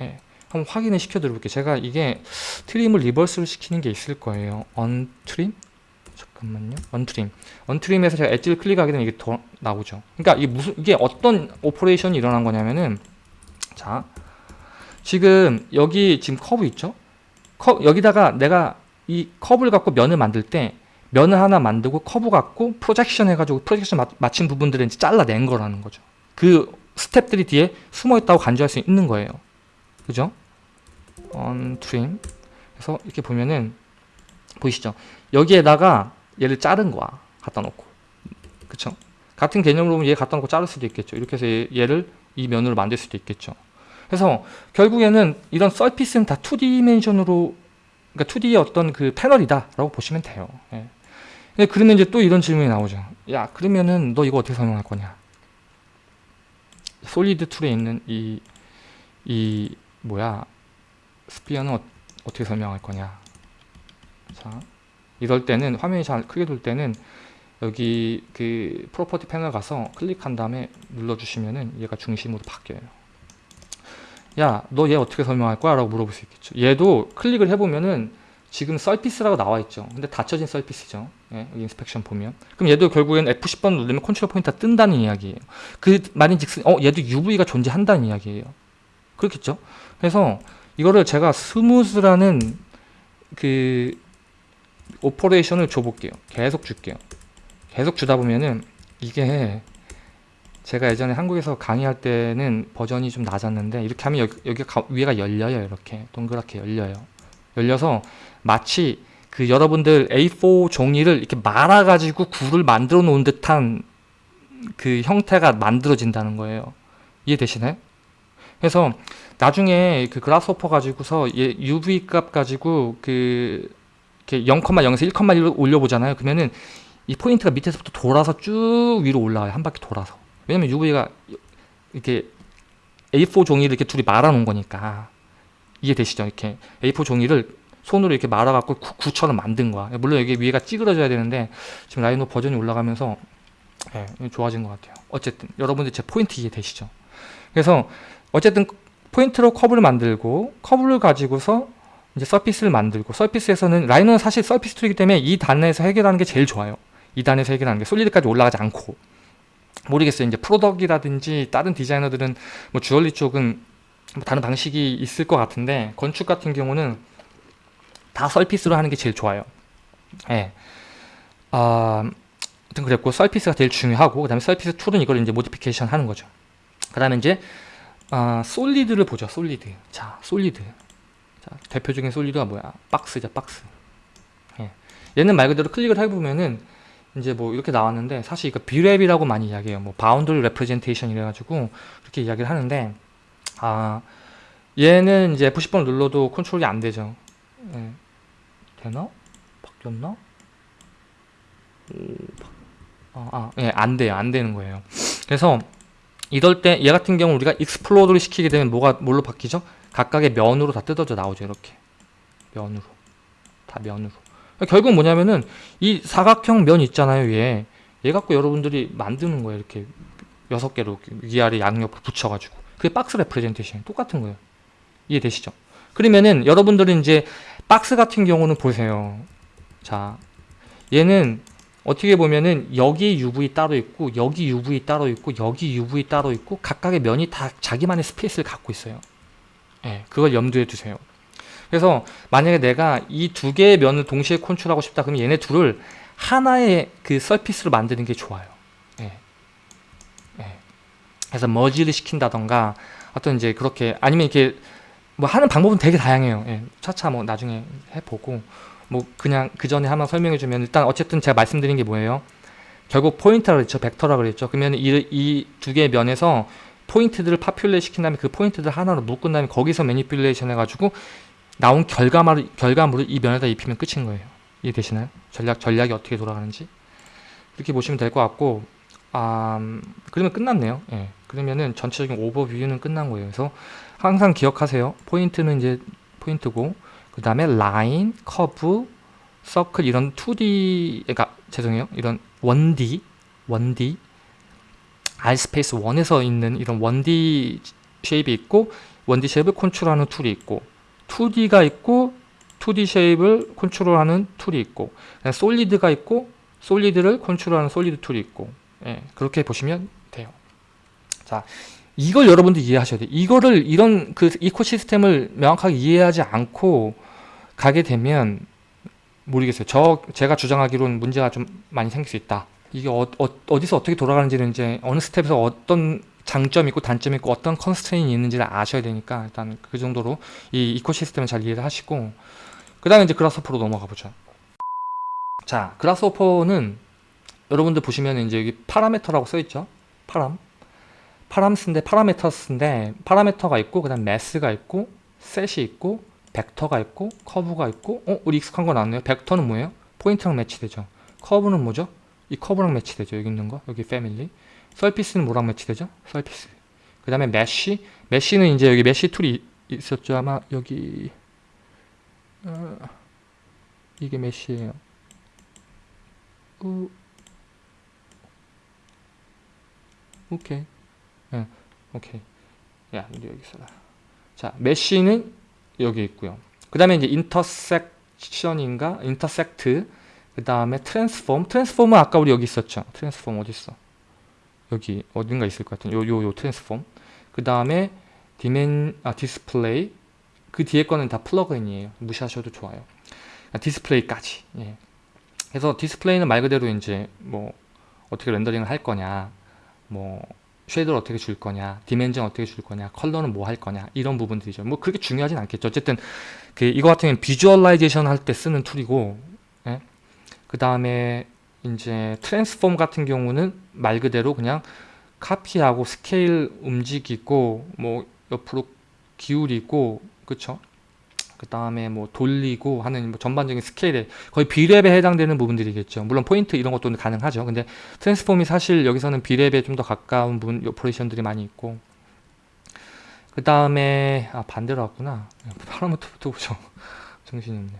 예. 한번 확인을 시켜 드려볼게요. 제가 이게 trim을 reverse를 시키는 게 있을 거예요. untrim? 잠깐만요. untrim. untrim에서 제가 edge를 클릭하게 되면 이게 더 나오죠. 그러니까 이게 무슨 이게 어떤 operation이 일어난 거냐면은 자 지금 여기 지금 커브 있죠? 커, 여기다가 내가 이 커브를 갖고 면을 만들 때 면을 하나 만들고 커브 갖고 projection 해가지고 projection 마, 맞힌 부분들을 이제 잘라낸 거라는 거죠. 그 스텝들이 뒤에 숨어 있다고 간주할 수 있는 거예요. 그죠? 언트림. 그래서 이렇게 보면은 보이시죠? 여기에다가 얘를 자른 거야. 갖다 놓고. 그쵸? 같은 개념으로 보면 얘 갖다 놓고 자를 수도 있겠죠. 이렇게 해서 얘를 이 면으로 만들 수도 있겠죠. 그래서 결국에는 이런 서피스는 다 2디멘션으로 그러니까 2D의 어떤 그 패널이다라고 보시면 돼요. 예. 그러면 이제 또 이런 질문이 나오죠. 야, 그러면은 너 이거 어떻게 설명할 거냐? solid tool에 있는 이, 이, 뭐야, sphere는 어, 떻게 설명할 거냐? 자, 이럴 때는 화면이 잘 크게 돌 때는 여기 그 property panel 가서 클릭한 다음에 눌러주시면은 얘가 중심으로 바뀌어요. 야, 너 얘 어떻게 설명할 거야? 라고 물어볼 수 있겠죠. 얘도 클릭을 해보면은 지금 surface라고 나와 있죠. 근데 닫혀진 surface죠. 예, 여기 inspection 보면. 그럼 얘도 결국엔 F10번 누르면 컨트롤 포인트가 뜬다는 이야기예요. 그 말인 즉슨, 어, 얘도 UV가 존재한다는 이야기예요. 그렇겠죠? 그래서 이거를 제가 smooth라는 그 operation을 줘볼게요. 계속 줄게요. 계속 주다 보면은 이게 제가 예전에 한국에서 강의할 때는 버전이 좀 낮았는데 이렇게 하면 여기, 여기 가, 위에가 열려요. 이렇게 동그랗게 열려요. 열려서 마치 그 여러분들 A4 종이를 이렇게 말아가지고 굴을 만들어 놓은 듯한 그 형태가 만들어진다는 거예요. 이해되시나요? 그래서 나중에 그 그라스호퍼 가지고서 얘 UV 값 가지고 그 0,0에서 1,1로 올려보잖아요. 그러면은 이 포인트가 밑에서부터 돌아서 쭉 위로 올라와요. 한 바퀴 돌아서. 왜냐면 UV가 이렇게 A4 종이를 이렇게 둘이 말아놓은 거니까. 이해되시죠? 이렇게 A4 종이를 손으로 이렇게 말아갖고 구, 처럼 만든 거야. 물론 여기 위에가 찌그러져야 되는데 지금 Rhino 버전이 올라가면서 예, 좋아진 것 같아요. 어쨌든 여러분들 제 포인트 이해되시죠? 그래서 어쨌든 포인트로 커브를 만들고 커브를 가지고서 이제 surface를 만들고 surface에서는 Rhino는 사실 surface tool이기 때문에 이 단에서 해결하는 게 제일 좋아요. 이 단에서 해결하는 게 solid까지 올라가지 않고 모르겠어요. 이제 product이라든지 다른 디자이너들은 뭐 주얼리 쪽은 뭐 다른 방식이 있을 것 같은데 건축 같은 경우는 다 surface로 하는 게 제일 좋아요. 예. 네. 아, 아무튼 그랬고 surface가 제일 중요하고 그 다음에 surface tool은 이걸 이제 modification 하는 거죠. 그 다음에 이제 아, solid를 보죠. solid. 자, solid. 자, 대표적인 solid가 뭐야? 박스죠, 박스. 예. 얘는 말 그대로 클릭을 해보면은 이제 뭐 이렇게 나왔는데 사실 이거 B-rep이라고 많이 이야기해요. 뭐 boundary representation 이래가지고 그렇게 이야기를 하는데 아 얘는 이제 F10번 눌러도 컨트롤이 안 되죠. 예. 되나? 바뀌었나? 아, 아, 예, 안 돼요. 안 되는 거예요. 그래서 이럴 때 얘 같은 경우 우리가 explode를 시키게 되면 뭐가 뭘로 바뀌죠? 각각의 면으로 다 뜯어져 나오죠 이렇게 면으로 다 면으로 결국 뭐냐면은 이 사각형 면 있잖아요 얘. 얘 갖고 여러분들이 만드는 거예요 이렇게 여섯 개로 위아래 양옆으로 붙여가지고 그게 박스 representation 똑같은 거예요 이해되시죠? 그러면은 여러분들은 이제 박스 같은 경우는 보세요 자 얘는 어떻게 보면은 여기 UV 따로 있고 여기 UV 따로 있고 여기 UV 따로 있고 각각의 면이 다 자기만의 space를 갖고 있어요 예, 그걸 염두에 두세요. 그래서 만약에 내가 이 두 개의 면을 동시에 컨트롤하고 싶다 그러면 얘네 둘을 하나의 그 surface로 만드는 게 좋아요. 그래서 머지를 시킨다던가 어떤 이제 그렇게 아니면 이렇게 뭐 하는 방법은 되게 다양해요. 예. 차차 뭐 나중에 해보고 뭐 그냥 그 전에 하나 설명해 주면 일단 어쨌든 제가 말씀드린 게 뭐예요? 결국 포인트라 그랬죠. 벡터라 그랬죠. 그러면 이 두 개의 면에서 포인트들을 populate 시킨 다음에 그 포인트들 하나로 묶은 다음에 거기서 manipulation 해가지고 나온 결과물을, 결과물을 이 면에다 입히면 끝인 거예요. 이해되시나요? 전략, 전략이 어떻게 돌아가는지. 이렇게 보시면 될 것 같고, 아, 음, 그러면 끝났네요. 예. 그러면은 전체적인 오버뷰는 끝난 거예요. 그래서 항상 기억하세요. 포인트는 이제 포인트고, 그 다음에 라인, 커브, 서클 이런 2D, 그러니까 죄송해요. 이런 1D, 1D, R space 1에서 있는 이런 1D shape이 있고, 1D 쉐입을 컨트롤하는 툴이 있고, 2D가 있고 2D 쉐입을 컨트롤하는 툴이 있고 solid가 있고 solid를 컨트롤하는 solid tool이 있고 예, 그렇게 보시면. 자, 이걸 여러분들 이해하셔야 돼요. 이거를 이런 그 ecosystem을 명확하게 이해하지 않고 가게 되면 모르겠어요. 저 제가 주장하기로는 문제가 좀 많이 생길 수 있다. 이게 어, 어디서 어떻게 돌아가는지는 이제 어느 스텝에서 어떤 장점이 있고 단점이 있고 어떤 constraint가 있는지를 아셔야 되니까 일단 그 정도로 이 ecosystem을 잘 이해를 하시고 그 다음에 이제 Grasshopper로 넘어가 보죠 자 Grasshopper는 여러분들 보시면 이제 여기 parameter라고 써있죠 param params인데 parameters인데 parameter가 있고 그 다음 math가 있고 셋이 있고 벡터가 있고 커브가 있고 어? 우리 익숙한 거 나왔네요 벡터는 뭐예요? 포인트랑 match되죠 커브는 뭐죠? 이 커브랑 match되죠 여기 있는 거 여기 패밀리 surface는 뭐랑 match되죠? surface. 그 다음에 mesh. mesh는 이제 여기 mesh tool이 있었죠. 아마 여기 어, 이게 mesh예요. 우, 오케이. 네, 오케이. 야, 여기 있어라. 자, mesh는 여기 있고요. 그 다음에 이제 intersection인가? intersect. 그 다음에 transform. transform은 아까 우리 여기 있었죠. transform 어디 있어? 여기 어딘가 있을 것 같은 요 요 요 transform 그 다음에 dimen 아 디스플레이 그 뒤에 거는 다 plug-in이에요 무시하셔도 좋아요 아, 디스플레이까지 예. 그래서 디스플레이는 말 그대로 이제 뭐 어떻게 rendering을 할 거냐 뭐 shade를 어떻게 줄 거냐 dimension 어떻게 줄 거냐 컬러는 뭐 할 거냐 이런 부분들이죠. 뭐 그렇게 중요하진 않겠죠. 어쨌든 그 이거 같은 경우는 visualization 할 때 쓰는 tool이고 예? 그 다음에 이제 transform 같은 경우는 말 그대로 그냥 카피하고 스케일 움직이고 뭐 옆으로 기울이고 그쵸 그 다음에 뭐 돌리고 하는 뭐 전반적인 스케일에 거의 B-rep에 해당되는 부분들이겠죠 물론 포인트 이런 것도 가능하죠 근데 transform이 사실 여기서는 B-rep에 좀 더 가까운 부분 operation들이 많이 있고 그 다음에 아 반대로 왔구나 parameter부터 보죠 *laughs* 정신이 없네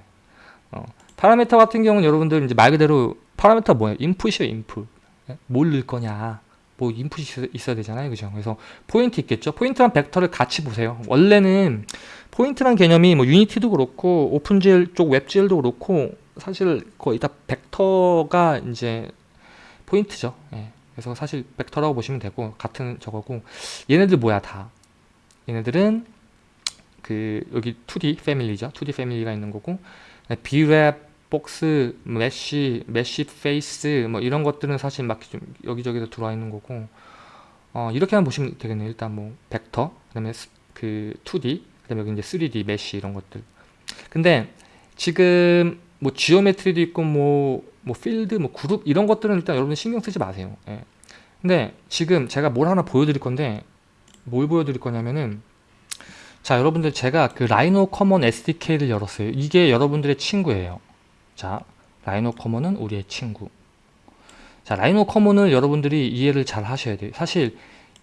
어. parameter 같은 경우는 여러분들 이제 말 그대로 parameter 뭐예요? input이에요, input. 예? 뭘 넣을 거냐. 뭐 input이 있어야 되잖아요. 그죠? 그래서 포인트 있겠죠? 포인트랑 벡터를 같이 보세요. 원래는 포인트란 개념이 뭐 Unity도 그렇고 OpenGL 쪽 WebGL도 그렇고 사실 거의 다 벡터가 이제 포인트죠. 예. 그래서 사실 벡터라고 보시면 되고 같은 저거고 얘네들 뭐야 다. 얘네들은 그 여기 2D 패밀리죠. 2D 패밀리가 있는 거고 Brep box, mesh, mesh face 뭐 이런 것들은 사실 막 좀 여기저기서 들어와 있는 거고 어, 이렇게만 보시면 되겠네요. 일단 뭐 벡터, 그 다음에 그 2D, 그 다음에 여기 이제 3D, mesh 이런 것들. 근데 지금 뭐 geometry도 있고 뭐, 뭐 필드, 뭐 그룹 이런 것들은 일단 여러분 신경 쓰지 마세요. 예. 근데 지금 제가 뭘 하나 보여드릴 건데 뭘 보여드릴 거냐면은 자 여러분들 제가 그 Rhino Common SDK를 열었어요. 이게 여러분들의 친구예요. 자, Rhino Common은 우리의 친구. 자, Rhino Common을 여러분들이 이해를 잘 하셔야 돼요. 사실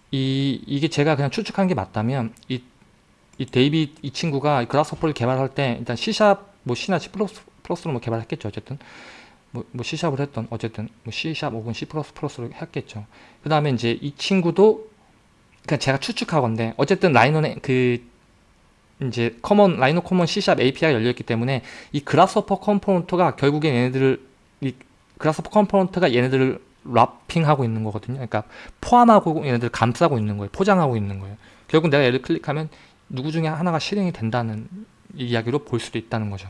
이 이게 제가 그냥 추측한 게 맞다면 이, 이 데이비 이 친구가 Grasshopper를 개발할 때 일단 C sharp 뭐 C나 C plus plus로 뭐 개발했겠죠. 어쨌든 뭐, 뭐 C샵을 했던 어쨌든 뭐 C샵 혹은 C 플러스 플러스로 했겠죠. 그 다음에 이제 이 친구도 그냥 제가 추측하건데 어쨌든 Rhino의 그 이제 Common Rhino Common C sharp API가 열려있기 때문에 이 Grasshopper component가 결국엔 얘네들을 이 Grasshopper component가 얘네들을 wrapping하고 있는 거거든요. 그러니까 포함하고 얘네들을 감싸고 있는 거예요. 포장하고 있는 거예요. 결국 내가 얘를 클릭하면 누구 중에 하나가 실행이 된다는 이야기로 볼 수도 있다는 거죠.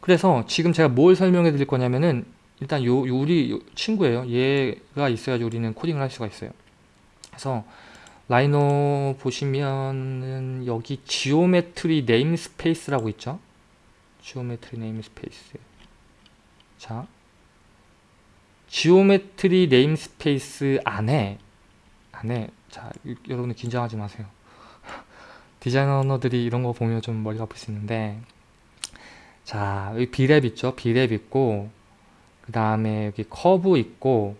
그래서 지금 제가 뭘 설명해 드릴 거냐면은 일단 요, 요 우리 친구예요. 얘가 있어야지 우리는 코딩을 할 수가 있어요. 그래서 Rhino 보시면은 여기 geometry namespace라고 있죠. geometry namespace. 자, geometry namespace 안에 안에 자 여러분들 긴장하지 마세요. *laughs* 디자이너들이 이런 거 보면 좀 머리가 아플 수 있는데 자 여기 Brep 있죠 Brep 있고 그 다음에 여기 커브 있고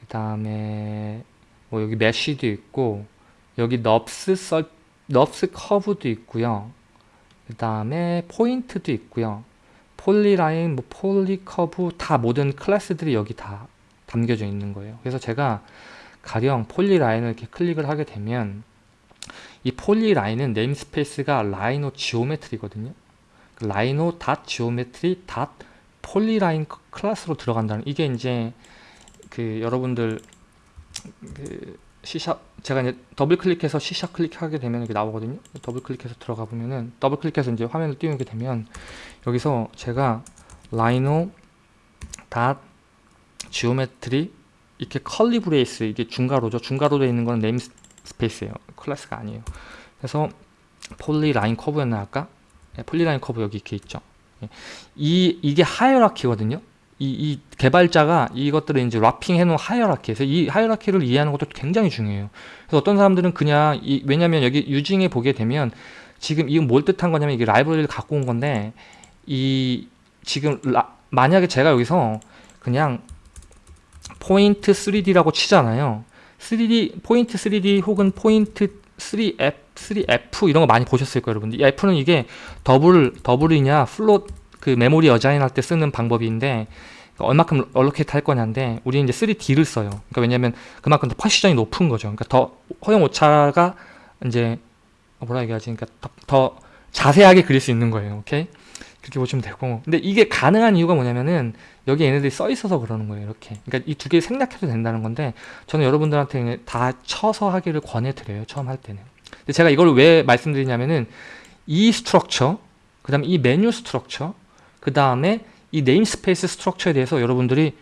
그 다음에 뭐 여기 mesh도 있고 여기 NURBS sur NURBS curve도 있고요. 그 다음에 포인트도 있고요. polyline 뭐 polycurve 다 모든 클래스들이 여기 다 담겨져 있는 거예요. 그래서 제가 가령 polyline을 이렇게 클릭을 하게 되면 이 polyline은 namespace가 Rhino geometry거든요. Rhino dot geometry dot polyline 클래스로 들어간다는 이게 이제 그 여러분들 그 C sharp 제가 이제 더블 클릭해서 C sharp 클릭하게 되면 이렇게 나오거든요. 더블 클릭해서 들어가 보면은 더블 클릭해서 이제 화면을 띄우게 되면 여기서 제가 Rhino dot geometry 이렇게 curly brace 이게 중괄호죠. 중괄호 되어 있는 건 namespace예요. 클래스가 아니에요. 그래서 polyline curve였나 아까? 네, polyline curve 여기 이렇게 있죠. 예. 이 이게 hierarchy거든요. 이, 이 개발자가 이것들을 이제 wrapping 해놓은 hierarchy. 그래서 이 hierarchy를 이해하는 것도 굉장히 중요해요. 그래서 어떤 사람들은 그냥 이, 왜냐면 여기 using에 보게 되면 지금 이건 뭘 뜻한 거냐면 이게 라이브러리를 갖고 온 건데 이 지금 라, 만약에 제가 여기서 그냥 포인트 3D라고 치잖아요. 3D 포인트 3D 혹은 포인트 3F 3F 이런 거 많이 보셨을 거예요, 여러분들. 이 F는 이게 double double이냐 float 그 메모리 assign 할 때 쓰는 방법인데 얼마큼 allocate 할 거냐인데 우리는 이제 3D를 써요. 그러니까 왜냐면 그만큼 더 precision이 높은 거죠. 그러니까 더 허용 오차가 이제 뭐라 얘기하지? 그러니까 더, 더 자세하게 그릴 수 있는 거예요. 오케이? 그렇게 보시면 되고 근데 이게 가능한 이유가 뭐냐면은 여기 얘네들이 써 있어서 그러는 거예요 이렇게 그러니까 이 두 개 생략해도 된다는 건데 저는 여러분들한테 다 쳐서 하기를 권해드려요 처음 할 때는 근데 제가 이걸 왜 말씀드리냐면은 이 structure 그 다음에 이 메뉴 structure 그 다음에 이 namespace structure에 대해서 여러분들이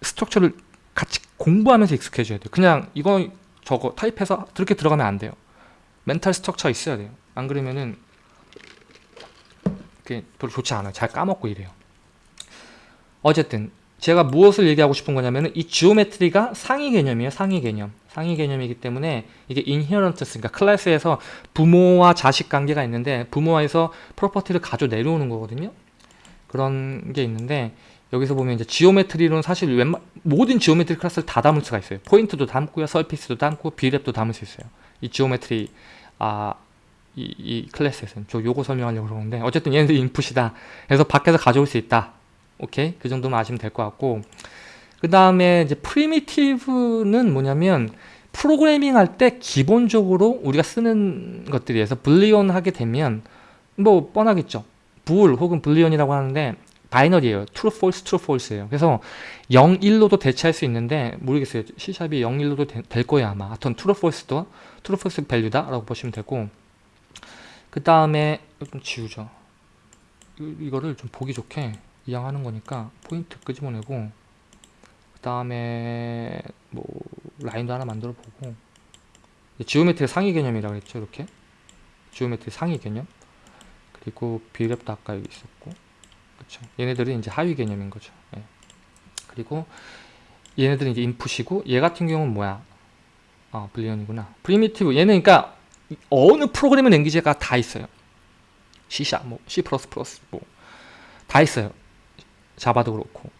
structure를 같이 공부하면서 익숙해져야 돼요 그냥 이거 저거 type해서 그렇게 들어가면 안 돼요 mental structure가 있어야 돼요 안 그러면은 그게 별로 좋지 않아요. 잘 까먹고 이래요. 어쨌든 제가 무엇을 얘기하고 싶은 거냐면 이 geometry가 상위 개념이에요. 상위 개념. 상위 개념이기 때문에 이게 inheritance 그러니까 클래스에서 부모와 자식 관계가 있는데 부모와에서 property를 가져 내려오는 거거든요. 그런 게 있는데 여기서 보면 이제 geometry로는 사실 웬만 모든 geometry 클래스를 다 담을 수가 있어요. 포인트도 담고요, surface도 담고 Brep도 담을 수 있어요. 이 geometry 아 이, 이 클래스에서는. 저 요거 설명하려고 그러는데 어쨌든 얘네들 input이다. 그래서 밖에서 가져올 수 있다. 오케이? 그 정도만 아시면 될 것 같고. 그 다음에 이제 primitive는 뭐냐면 프로그래밍 할 때 기본적으로 우리가 쓰는 것들이에서 Boolean 하게 되면 뭐 뻔하겠죠 불 혹은 불리온이라고 하는데 바이너리에요. true false true false예요. 그래서 0 1로도 대체할 수 있는데 모르겠어요. C샵이 0 1로도 되, 될 거예요 아마. 하여튼 true false도 true false 밸류다 라고 보시면 되고. 그 다음에 좀 지우죠. 이거를 좀 보기 좋게 이양하는 거니까 포인트 끄집어내고 그 다음에 뭐 라인도 하나 만들어 보고. geometry 상위 개념이라고 했죠 이렇게? geometry 상위 개념 그리고 Brep도 아까 여기 있었고 그쵸 얘네들은 이제 하위 개념인 거죠 예. 그리고 얘네들은 이제 input이고 얘 같은 경우는 뭐야 아 Boolean이구나 primitive 얘는 그러니까 어느 프로그래밍 language가 다 있어요. C#, 뭐 C++, 뭐다 있어요. Java도 그렇고.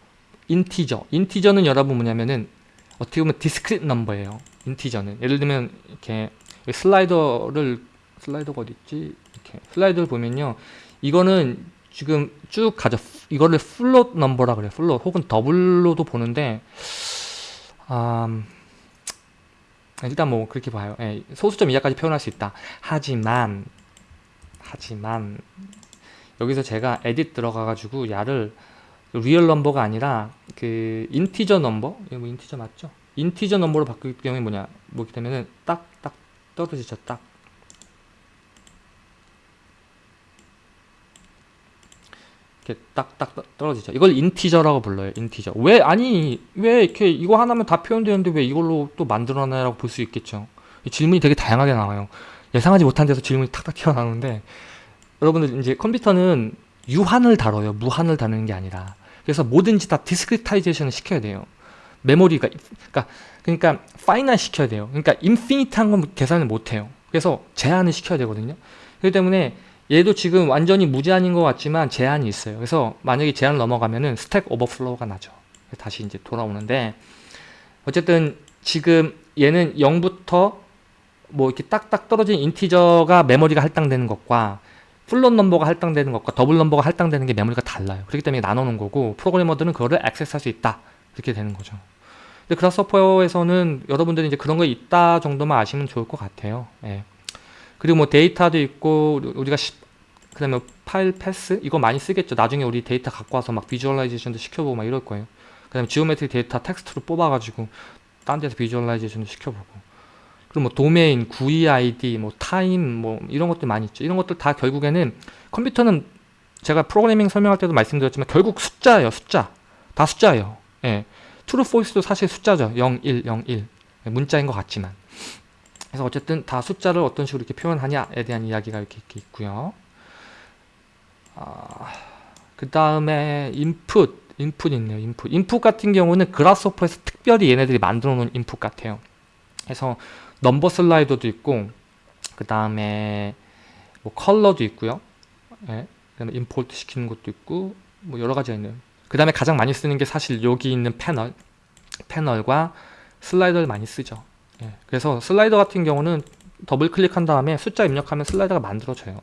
인티저. 인티저는 여러분 뭐냐면은 어떻게 보면 discrete number예요. integer는 예를 들면 이렇게 slider를 slider가 어디 있지? 이렇게 slider를 보면요. 이거는 지금 쭉 가죠. 이거를 float number라 그래요. float 혹은 double로도 보는데 음, 일단 뭐 그렇게 봐요. 예, 소수점 이하까지 표현할 수 있다. 하지만 하지만 여기서 제가 edit 들어가 가지고 얘를 real number가 아니라 그 integer number 이거 뭐 integer 맞죠? integer number로 바꿀 경우에 뭐냐 뭐기 때문에 딱딱 떨어지죠 딱 이렇게 딱딱 떨어지죠. 이걸 integer라고 불러요. integer. 왜 아니 왜 이렇게 이거 하나면 다 표현되는데 왜 이걸로 또 만들어내라고 볼 수 있겠죠. 질문이 되게 다양하게 나와요. 예상하지 못한 데서 질문이 탁탁 튀어나오는데 여러분들 이제 컴퓨터는 유한을 다뤄요. 무한을 다루는 게 아니라. 그래서 뭐든지 다 discretization을 시켜야 돼요. 메모리가 그러니까 그러니까 finite 시켜야 돼요. 그러니까 infinite한 건 계산을 못 해요. 그래서 제한을 시켜야 되거든요. 그렇기 때문에 얘도 지금 완전히 무제한인 것 같지만 제한이 있어요. 그래서 만약에 제한을 넘어가면은 stack overflow가 나죠. 다시 이제 돌아오는데 어쨌든 지금 얘는 0부터 뭐 이렇게 딱딱 떨어진 integer가 메모리가 할당되는 것과 float number가 할당되는 것과 double number가 할당되는 게 메모리가 달라요. 그렇기 때문에 나눠놓은 거고 프로그래머들은 그거를 access할 수 있다. 이렇게 되는 거죠. 근데 Grasshopper에서는 여러분들이 이제 그런 거 있다 정도만 아시면 좋을 것 같아요. 예. 그리고 뭐 데이터도 있고 우리가 그 다음에 file path 이거 많이 쓰겠죠. 나중에 우리 데이터 갖고 와서 막 visualization도 시켜보고 막 이럴 거예요. 그 다음에 geometry 데이터 텍스트로 뽑아가지고 딴 데서 비주얼라이제이션도 시켜보고 그리고 뭐 도메인, GUI ID, 뭐 타임 뭐 이런 것들 많이 있죠. 이런 것들 다 결국에는 컴퓨터는 제가 프로그래밍 설명할 때도 말씀드렸지만 결국 숫자예요. 숫자. 다 숫자예요. 예. true, false도 사실 숫자죠. 0, 1, 0, 1. 문자인 것 같지만. 그래서 어쨌든 다 숫자를 어떤 식으로 이렇게 표현하냐에 대한 이야기가 이렇게, 이렇게 있고요. 아, 그 다음에 input, input 있네요. input. input 같은 경우는 그라스호퍼에서 특별히 얘네들이 만들어 놓은 input 같아요. 그래서 number slider도 있고 그 다음에 뭐 컬러도 있고요. 예, 그다음에 import 시키는 것도 있고 뭐 여러 가지가 있네요. 그 다음에 가장 많이 쓰는 게 사실 여기 있는 패널 패널과 slider를 많이 쓰죠. 예, 그래서 slider 같은 경우는 더블 클릭한 다음에 숫자 입력하면 slider가 만들어져요.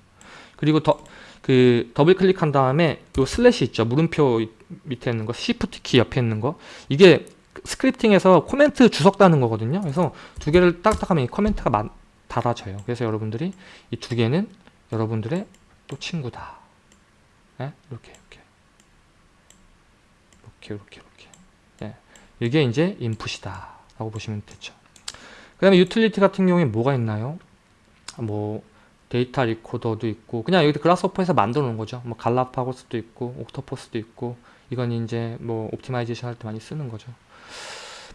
그리고 더, 그 더블 클릭한 다음에 요 slash 있죠. 물음표 밑에 있는 거, shift 키 옆에 있는 거. 이게 scripting에서 코멘트 주석 다는 거거든요. 그래서 두 개를 딱딱 하면 이 코멘트가 마, 달아져요. 그래서 여러분들이 이 두 개는 여러분들의 또 친구다. 네? 이렇게 이렇게 이렇게 이렇게 이렇게. 네. 이게 이제 input이다 라고 보시면 되죠. 그 다음에 유틸리티 같은 경우에 뭐가 있나요? 뭐 데이터 리코더도 있고 그냥 여기 Grasshopper에서 만들어 놓은 거죠. 뭐 Galapagos도 있고 Octopus도 있고 이건 이제 뭐 optimization 할 때 많이 쓰는 거죠.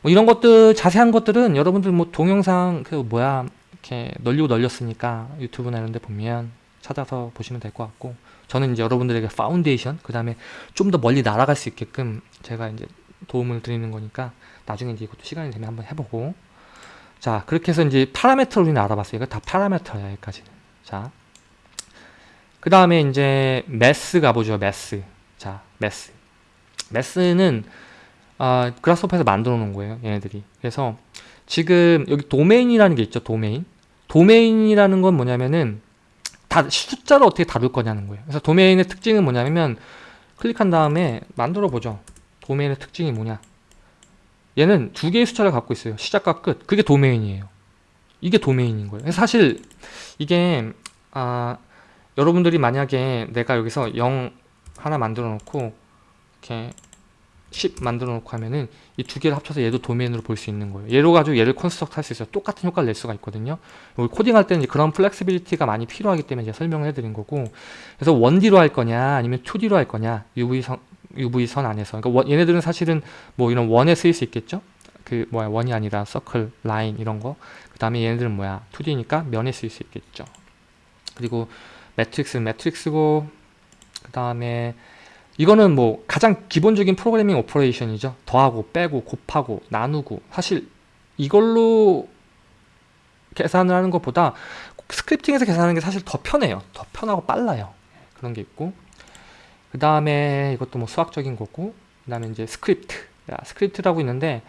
뭐 이런 것들 자세한 것들은 여러분들 뭐 동영상 그 뭐야 이렇게 널리고 널렸으니까 유튜브나 이런 데 보면 찾아서 보시면 될 것 같고 저는 이제 여러분들에게 파운데이션 그 다음에 좀 더 멀리 날아갈 수 있게끔 제가 이제 도움을 드리는 거니까 나중에 이제 이것도 시간이 되면 한번 해보고 자 그렇게 해서 이제 parameter를 우리는 알아봤어요. 이거 다 parameter야 여기까지는 자. 그 다음에 이제 매스 가보죠 매스. 자 매스. 매스는 아, 그라스호퍼에서 만들어 놓은 거예요 얘네들이. 그래서 지금 여기 도메인이라는 게 있죠 도메인. 도메인이라는 건 뭐냐면은 다 숫자를 어떻게 다룰 거냐는 거예요. 그래서 도메인의 특징은 뭐냐면 클릭한 다음에 만들어 보죠. 도메인의 특징이 뭐냐 얘는 두 개의 숫자를 갖고 있어요 시작과 끝 그게 도메인이에요 이게 도메인인 거예요 사실 이게 아, 여러분들이 만약에 내가 여기서 0 하나 만들어 놓고 이렇게 10 만들어 놓고 하면은 이 두 개를 합쳐서 얘도 도메인으로 볼 수 있는 거예요. 얘로 가지고 얘를 construct 할 수 있어요. 똑같은 효과를 낼 수가 있거든요. 코딩할 때는 그런 flexibility가 많이 필요하기 때문에 제가 설명을 해드린 거고 그래서 1D로 할 거냐 아니면 2D로 할 거냐 UV선, UV선 안에서 그러니까 얘네들은 사실은 뭐 이런 1D에 쓰일 수 있겠죠. 그 뭐야 1D가 아니라 서클, 라인 이런 거. 그 다음에 얘네들은 뭐야 2D니까 면에 쓰일 수 있겠죠. 그리고 매트릭스는 매트릭스고 그 다음에 이거는 뭐 가장 기본적인 programming operation이죠. 더하고 빼고 곱하고 나누고 사실 이걸로 계산을 하는 것보다 scripting에서 계산하는 게 사실 더 편해요. 더 편하고 빨라요. 그런 게 있고 그 다음에 이것도 뭐 수학적인 거고 그 다음에 이제 스크립트. 야, 스크립트라고 있는데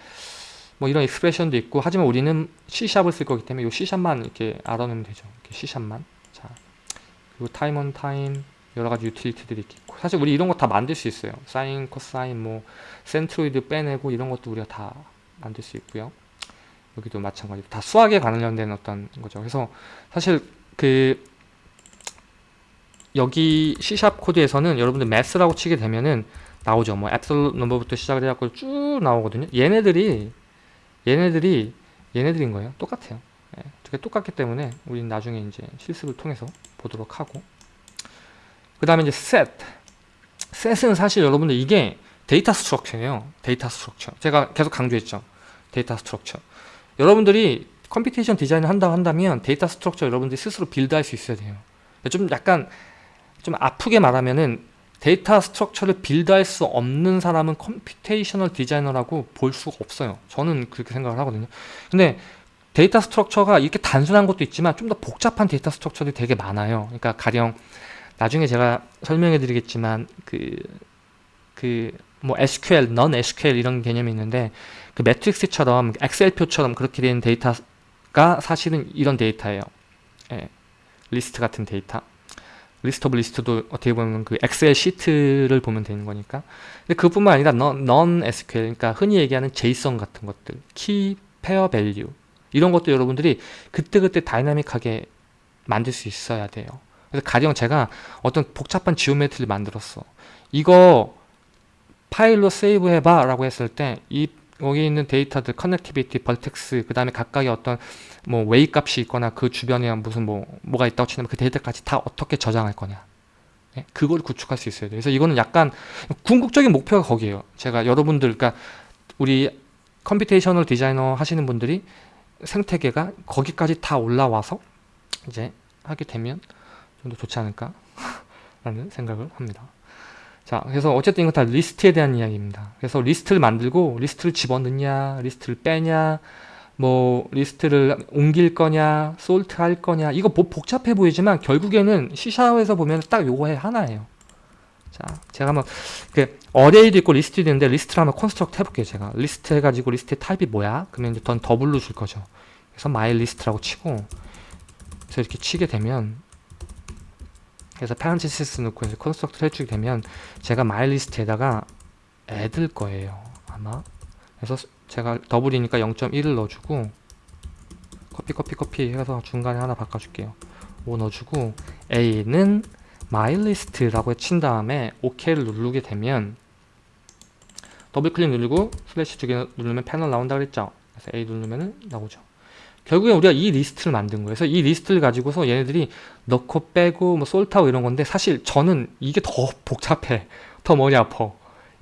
뭐 이런 expression도 있고 하지만 우리는 C샵을 쓸 거기 때문에 이 C샵만 이렇게 알아놓으면 되죠. 이렇게 C샵만. 자 그리고 타임 온 타임 여러 가지 유틸리티들이 있고. 사실 우리 이런 거 다 만들 수 있어요. 사인, 코사인, 뭐 centroid 빼내고 이런 것도 우리가 다 만들 수 있고요. 여기도 마찬가지로 다 수학에 관련된 어떤 거죠. 그래서 사실 그 여기 C샵 코드에서는 여러분들 Math라고 치게 되면은 나오죠 뭐 absolute number부터 시작을 해갖고 쭉 나오거든요 얘네들이 얘네들이 얘네들인 거예요 똑같아요 예, 똑같기 때문에 우리는 나중에 이제 실습을 통해서 보도록 하고 그 다음에 이제 set set은 사실 여러분들 이게 data structure예요. data structure. 제가 계속 강조했죠. data structure. 여러분들이 computation design을 한다고 한다면 data structure 여러분들이 스스로 build할 수 있어야 돼요. 좀 약간 좀 아프게 말하면은 data structure를 build할 수 없는 사람은 computational designer라고 볼 수가 없어요. 저는 그렇게 생각을 하거든요. 근데 data structure가 이렇게 단순한 것도 있지만 좀 더 복잡한 data structure들이 되게 많아요. 그러니까 가령 나중에 제가 설명해 드리겠지만 그 그 뭐 SQL, non SQL 이런 개념이 있는데 그 매트릭스처럼 엑셀 표처럼 그렇게 된 데이터가 사실은 이런 데이터예요. 예, 리스트 같은 데이터. of list도 어떻게 보면 그 엑셀 시트를 보면 되는 거니까. 근데 그뿐만 아니라 non SQL, 그러니까 흔히 얘기하는 JSON 같은 것들, key, pair value 이런 것도 여러분들이 그때그때 dynamic하게 만들 수 있어야 돼요. 그래서 가령 제가 어떤 복잡한 geometry를 만들었어. 이거 파일로 save 해봐 라고 했을 때 이 여기 있는 데이터들 connectivity, vertex 그 다음에 각각의 어떤 뭐 웨이 값이 있거나 그 주변에 무슨 뭐 뭐가 있다고 치면 그 데이터까지 다 어떻게 저장할 거냐. 네? 그걸 구축할 수 있어야 돼요. 그래서 이거는 약간 궁극적인 목표가 거기에요. 제가 여러분들 그러니까 우리 computational 디자이너 하시는 분들이 생태계가 거기까지 다 올라와서 이제 하게 되면 좀 더 좋지 않을까? *laughs* 라는 생각을 합니다. 자 그래서 어쨌든 이건 다 리스트에 대한 이야기입니다. 그래서 리스트를 만들고 리스트를 집어넣냐 리스트를 빼냐 뭐 리스트를 옮길 거냐 sort 할 거냐 이거 뭐 복잡해 보이지만 결국에는 C샵에서 보면 딱 요거 해 하나예요. 자 제가 한번 그 array도 있고 리스트도 있는데 리스트를 한번 construct 해볼게요 제가. 리스트 해가지고 리스트의 타입이 뭐야? 그러면 이제 던 double로 줄 거죠. 그래서 my list라고 치고 그래서 이렇게 치게 되면 그래서 parenthesis 넣고 이제 construct 해주게 되면 제가 my list에다가 add할 거예요 아마. 그래서 제가 double이니까 0.1을 넣어주고 카피 카피 카피 해서 중간에 하나 바꿔줄게요 5 넣어주고 A는 list라고 친 다음에 OK를 누르게 되면 더블 클릭 누르고 슬래시 두 개 누르면 패널 나온다 그랬죠 그래서 A 누르면 나오죠 결국에 우리가 이 리스트를 만든 거예요. 그래서 이 리스트를 가지고서 얘네들이 넣고 빼고 뭐 sort하고 이런 건데 사실 저는 이게 더 복잡해. 더 머리 아파.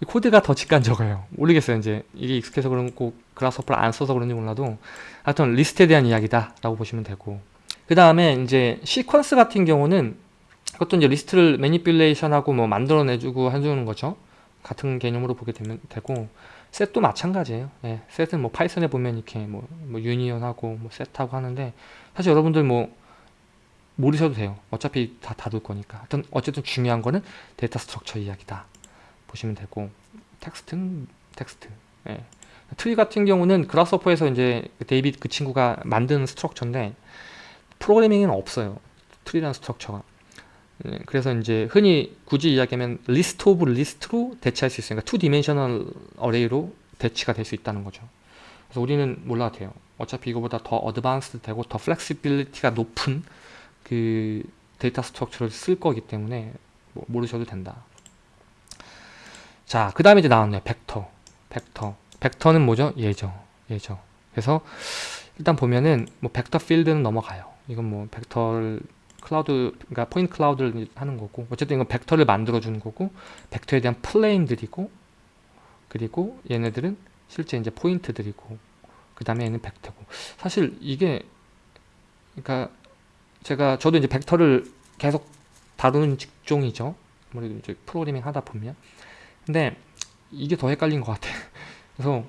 이 코드가 더 직관적이에요. 모르겠어요. 이제 이게 익숙해서 그런 거 그라스호퍼를 안 써서 그런지 몰라도 하여튼 리스트에 대한 이야기다 라고 보시면 되고 그 다음에 이제 시퀀스 같은 경우는 그것도 이제 리스트를 manipulation하고 뭐 만들어내주고 해주는 거죠. 같은 개념으로 보게 되면 되고 set도 마찬가지예요. 예, set은 뭐 파이썬에 보면 이렇게 뭐, 뭐 union하고 뭐 set하고 하는데 사실 여러분들 뭐 모르셔도 돼요. 어차피 다 다룰 거니까. 하여튼 어쨌든 중요한 거는 데이터 structure 이야기다. 보시면 되고 텍스트는 텍스트. 예. 트리 같은 경우는 그라스호퍼에서 이제 데이빗 그 친구가 만든 structure인데 프로그래밍에는 없어요. 트리라는 structure가. 예, 그래서 이제 흔히 굳이 이야기하면 list of list로 대체할 수 있으니까 two dimensional array로 대치가 될 수 있다는 거죠. 그래서 우리는 몰라도 돼요. 어차피 이거보다 더 advanced 되고 더 flexibility가 높은 그 데이터 structure를 쓸 거기 때문에 뭐 모르셔도 된다. 자, 그 다음에 이제 나왔네요. 벡터. 벡터. 벡터는 뭐죠? 얘죠. 얘죠. 그래서 일단 보면은 뭐 벡터 필드는 넘어가요. 이건 뭐 벡터를 클라우드, 그러니까 point cloud를 하는 거고 어쨌든 이건 벡터를 만들어 주는 거고 벡터에 대한 plane들이고 그리고 얘네들은 실제 이제 포인트들이고 그 다음에 얘는 벡터고 사실 이게 그러니까 제가 저도 이제 벡터를 계속 다루는 직종이죠 아무래도 이제 프로그래밍 하다 보면 근데 이게 더 헷갈린 것 같아. 그래서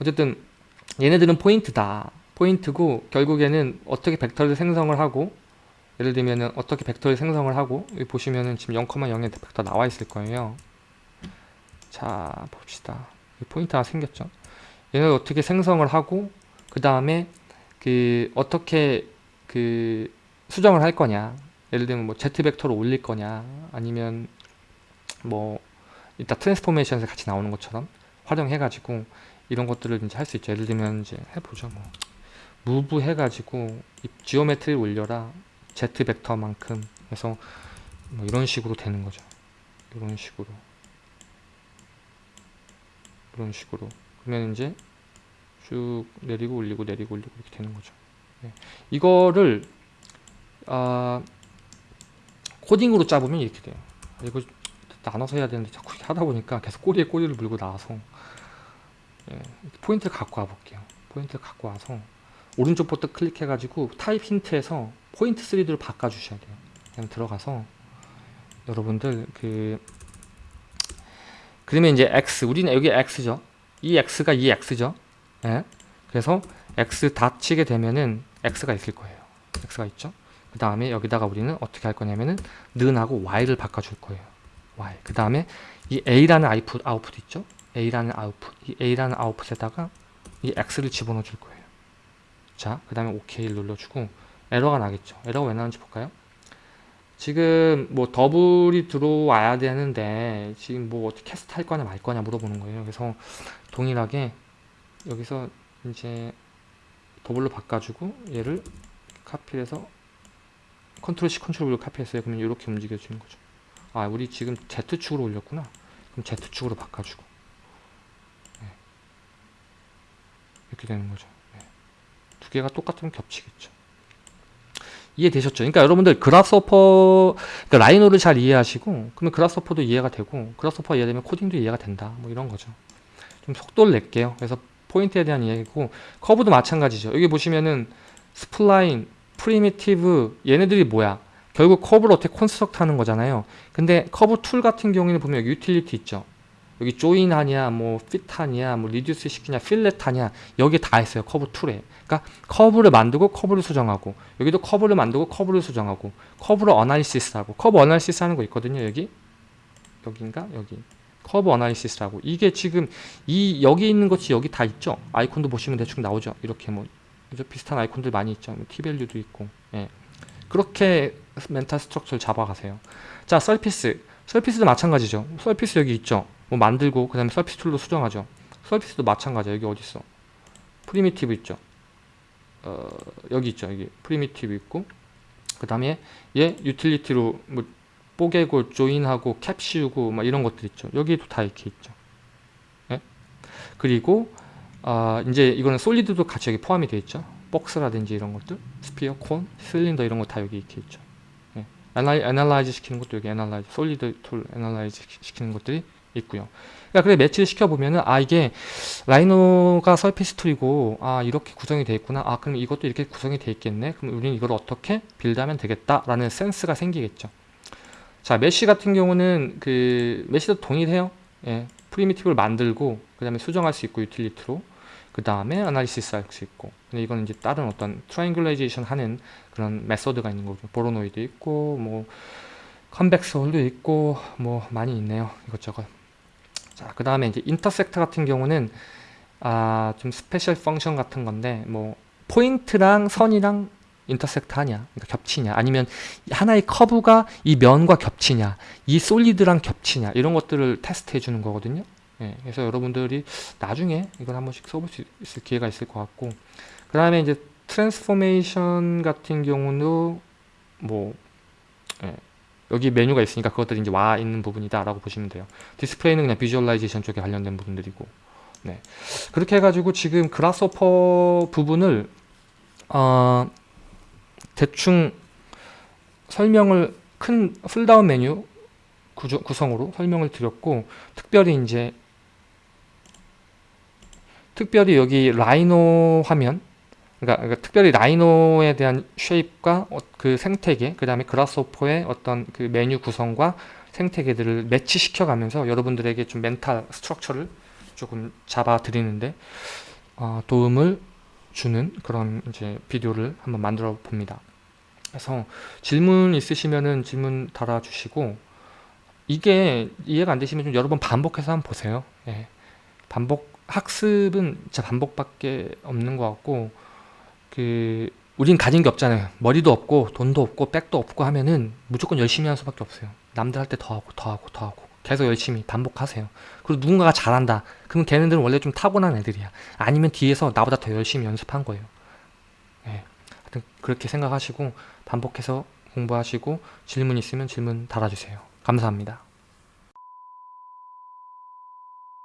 어쨌든 얘네들은 포인트다. 포인트고 결국에는 어떻게 벡터를 생성을 하고 예를 들면은 어떻게 벡터를 생성을 하고 여기 보시면은 지금 0,0의 벡터 나와 있을 거예요. 자 봅시다. 포인트 하나 생겼죠? 얘를 어떻게 생성을 하고 그 다음에 그 어떻게 그 수정을 할 거냐. 예를 들면 뭐 z 벡터로 올릴 거냐. 아니면 뭐 이따 transformation에서 같이 나오는 것처럼 활용해 가지고 이런 것들을 이제 할 수 있죠. 예를 들면 이제 해보죠 뭐. move 해가지고 geometry를 올려라 z 벡터만큼 해서 뭐 이런 식으로 되는 거죠. 이런 식으로. 이런 식으로. 그러면 이제 쭉 내리고 올리고 내리고 올리고 이렇게 되는 거죠. 네. 이거를 아, 코딩으로 짜보면 이렇게 돼요. 이거 나눠서 해야 되는데 자꾸 하다 보니까 계속 꼬리에 꼬리를 물고 나와서. 예, 포인트를 갖고 와 볼게요. 포인트를 갖고 와서 오른쪽 버튼 클릭해가지고 타입 힌트에서 포인트 3D로 바꿔주셔야 돼요. 그냥 들어가서 여러분들 그 그러면 이제 X 우리는 여기 X죠? 이 X가 이 X죠? 예? 그래서 X dot 치게 되면은 X가 있을 거예요. X가 있죠? 그 다음에 여기다가 우리는 어떻게 할 거냐면은 는하고 Y를 바꿔줄 거예요 Y. 그 다음에 이 A라는 output, output 있죠? A라는 아웃풋. 이 A라는 아웃풋에다가 이 X를 집어넣어 줄 거예요. 자 그 다음에 OK를 눌러주고 에러가 나겠죠? 에러가 왜 나는지 볼까요? 지금 뭐 double이 들어와야 되는데 지금 뭐 어떻게 cast 할 거냐 말 거냐 물어보는 거예요. 그래서 동일하게 여기서 이제 double로 바꿔주고 얘를 카피해서 컨트롤 C 컨트롤 V로 카피했어요. 그러면 이렇게 움직여주는 거죠 아 우리 지금 Z축으로 올렸구나. 그럼 Z축으로 바꿔주고. 네. 이렇게 되는 거죠. 네. 두 개가 똑같으면 겹치겠죠. 이해되셨죠? 그러니까 여러분들 Grasshopper 그러니까 Rhino를 잘 이해하시고 그러면 Grasshopper도 이해가 되고 Grasshopper 이해되면 코딩도 이해가 된다. 뭐 이런 거죠. 좀 속도를 낼게요. 그래서 포인트에 대한 이야기고 커브도 마찬가지죠. 여기 보시면은 spline primitive 얘네들이 뭐야 결국 커브를 어떻게 construct 하는 거잖아요. 근데 커브 tool 같은 경우에는 보면 여기 유틸리티 있죠. 여기 join 하냐 뭐 fit 하냐 뭐 reduce 시키냐 fillet 하냐 여기 다 있어요 커브 tool에. 그러니까 커브를 만들고 커브를 수정하고 여기도 커브를 만들고 커브를 수정하고 커브를 analysis 하고 커브 analysis 하는 거 있거든요 여기. 여기인가? 여기. 커브 analysis라고. 이게 지금 이 여기 있는 것이 여기 다 있죠? 아이콘도 보시면 대충 나오죠? 이렇게 뭐? 비슷한 아이콘들 많이 있죠? 뭐 T밸류도 있고. 예. 그렇게 mental structure를 잡아가세요. 자 surface. surface도 마찬가지죠. surface 여기 있죠? 뭐 만들고 그 다음에 surface tool로 수정하죠. surface도 마찬가지야. 여기 어디 있어? primitive 있죠? 어, 여기 있죠? 여기. primitive 있고 그 다음에 얘 유틸리티로 뭐 뽀개고 join하고 cap 씌우고 막 이런 것들 있죠. 여기도 다 이렇게 있죠. 예? 그리고 아 이제 이거는 solid도 같이 여기 포함이 되어 있죠? 박스라든지 이런 것들? sphere, cone, 실린더 이런 거 다 여기 이렇게 있죠. 예. analyze 시키는 것도 여기 analyze solid tool analyze 시키는 것들이 있고요. 그러니까 그래 매치를 시켜보면은 아 이게 Rhino가 surface tool이고 아 이렇게 구성이 되어 있구나. 아 그럼 이것도 이렇게 구성이 되어 있겠네. 그럼 우리는 이걸 어떻게 build하면 되겠다 라는 센스가 생기겠죠. 자 mesh 같은 경우는 그 mesh도 동일해요. 예, primitive를 만들고 그 다음에 수정할 수 있고 유틸리티로. 그 다음에 analysis 할 수 있고. 근데 이거는 이제 다른 어떤 triangulization 하는 그런 method가 있는 거죠 Voronoi도 있고 뭐 convex hull도 있고 뭐 많이 있네요 이것저것. 자 그 다음에 이제 intersect 같은 경우는 아 좀 special function 같은 건데 뭐 포인트랑 선이랑 intersect 하냐 그러니까 겹치냐 아니면 하나의 커브가 이 면과 겹치냐 이 solid랑 겹치냐 이런 것들을 테스트 해 주는 거거든요. 예, 그래서 여러분들이 나중에 이걸 한 번씩 써볼 수 있을 기회가 있을 것 같고 그 다음에 이제 transformation 같은 경우는 뭐 예, 여기 메뉴가 있으니까 그것들이 이제 와 있는 부분이다 라고 보시면 돼요 디스플레이는 그냥 visualization 쪽에 관련된 부분들이고 네. 그렇게 해가지고 지금 Grasshopper 부분을 어, 대충 설명을 큰 pull-down 메뉴 구조, 구성으로 설명을 드렸고 특별히 이제 특별히 여기 Rhino 화면 그러니까, 그러니까 특별히 Rhino에 대한 shape과 어, 그 생태계 그 다음에 Grasshopper의 어떤 그 메뉴 구성과 생태계들을 매치시켜 가면서 여러분들에게 좀 mental structure를 조금 잡아 드리는데 어, 도움을 주는 그런 이제 비디오를 한번 만들어 봅니다 그래서 질문 있으시면은 질문 달아주시고 이게 이해가 안 되시면 좀 여러 번 반복해서 한번 보세요 예. 반복 학습은 진짜 반복밖에 없는 것 같고 그 우린 가진 게 없잖아요. 머리도 없고 돈도 없고 백도 없고 하면은 무조건 열심히 하는 수밖에 없어요. 남들 할 때 더 하고 더 하고 더 하고. 계속 열심히 반복하세요. 그리고 누군가가 잘한다. 그러면 걔네들은 원래 좀 타고난 애들이야. 아니면 뒤에서 나보다 더 열심히 연습한 거예요. 예. 하여튼 그렇게 생각하시고 반복해서 공부하시고 질문 있으면 질문 달아주세요. 감사합니다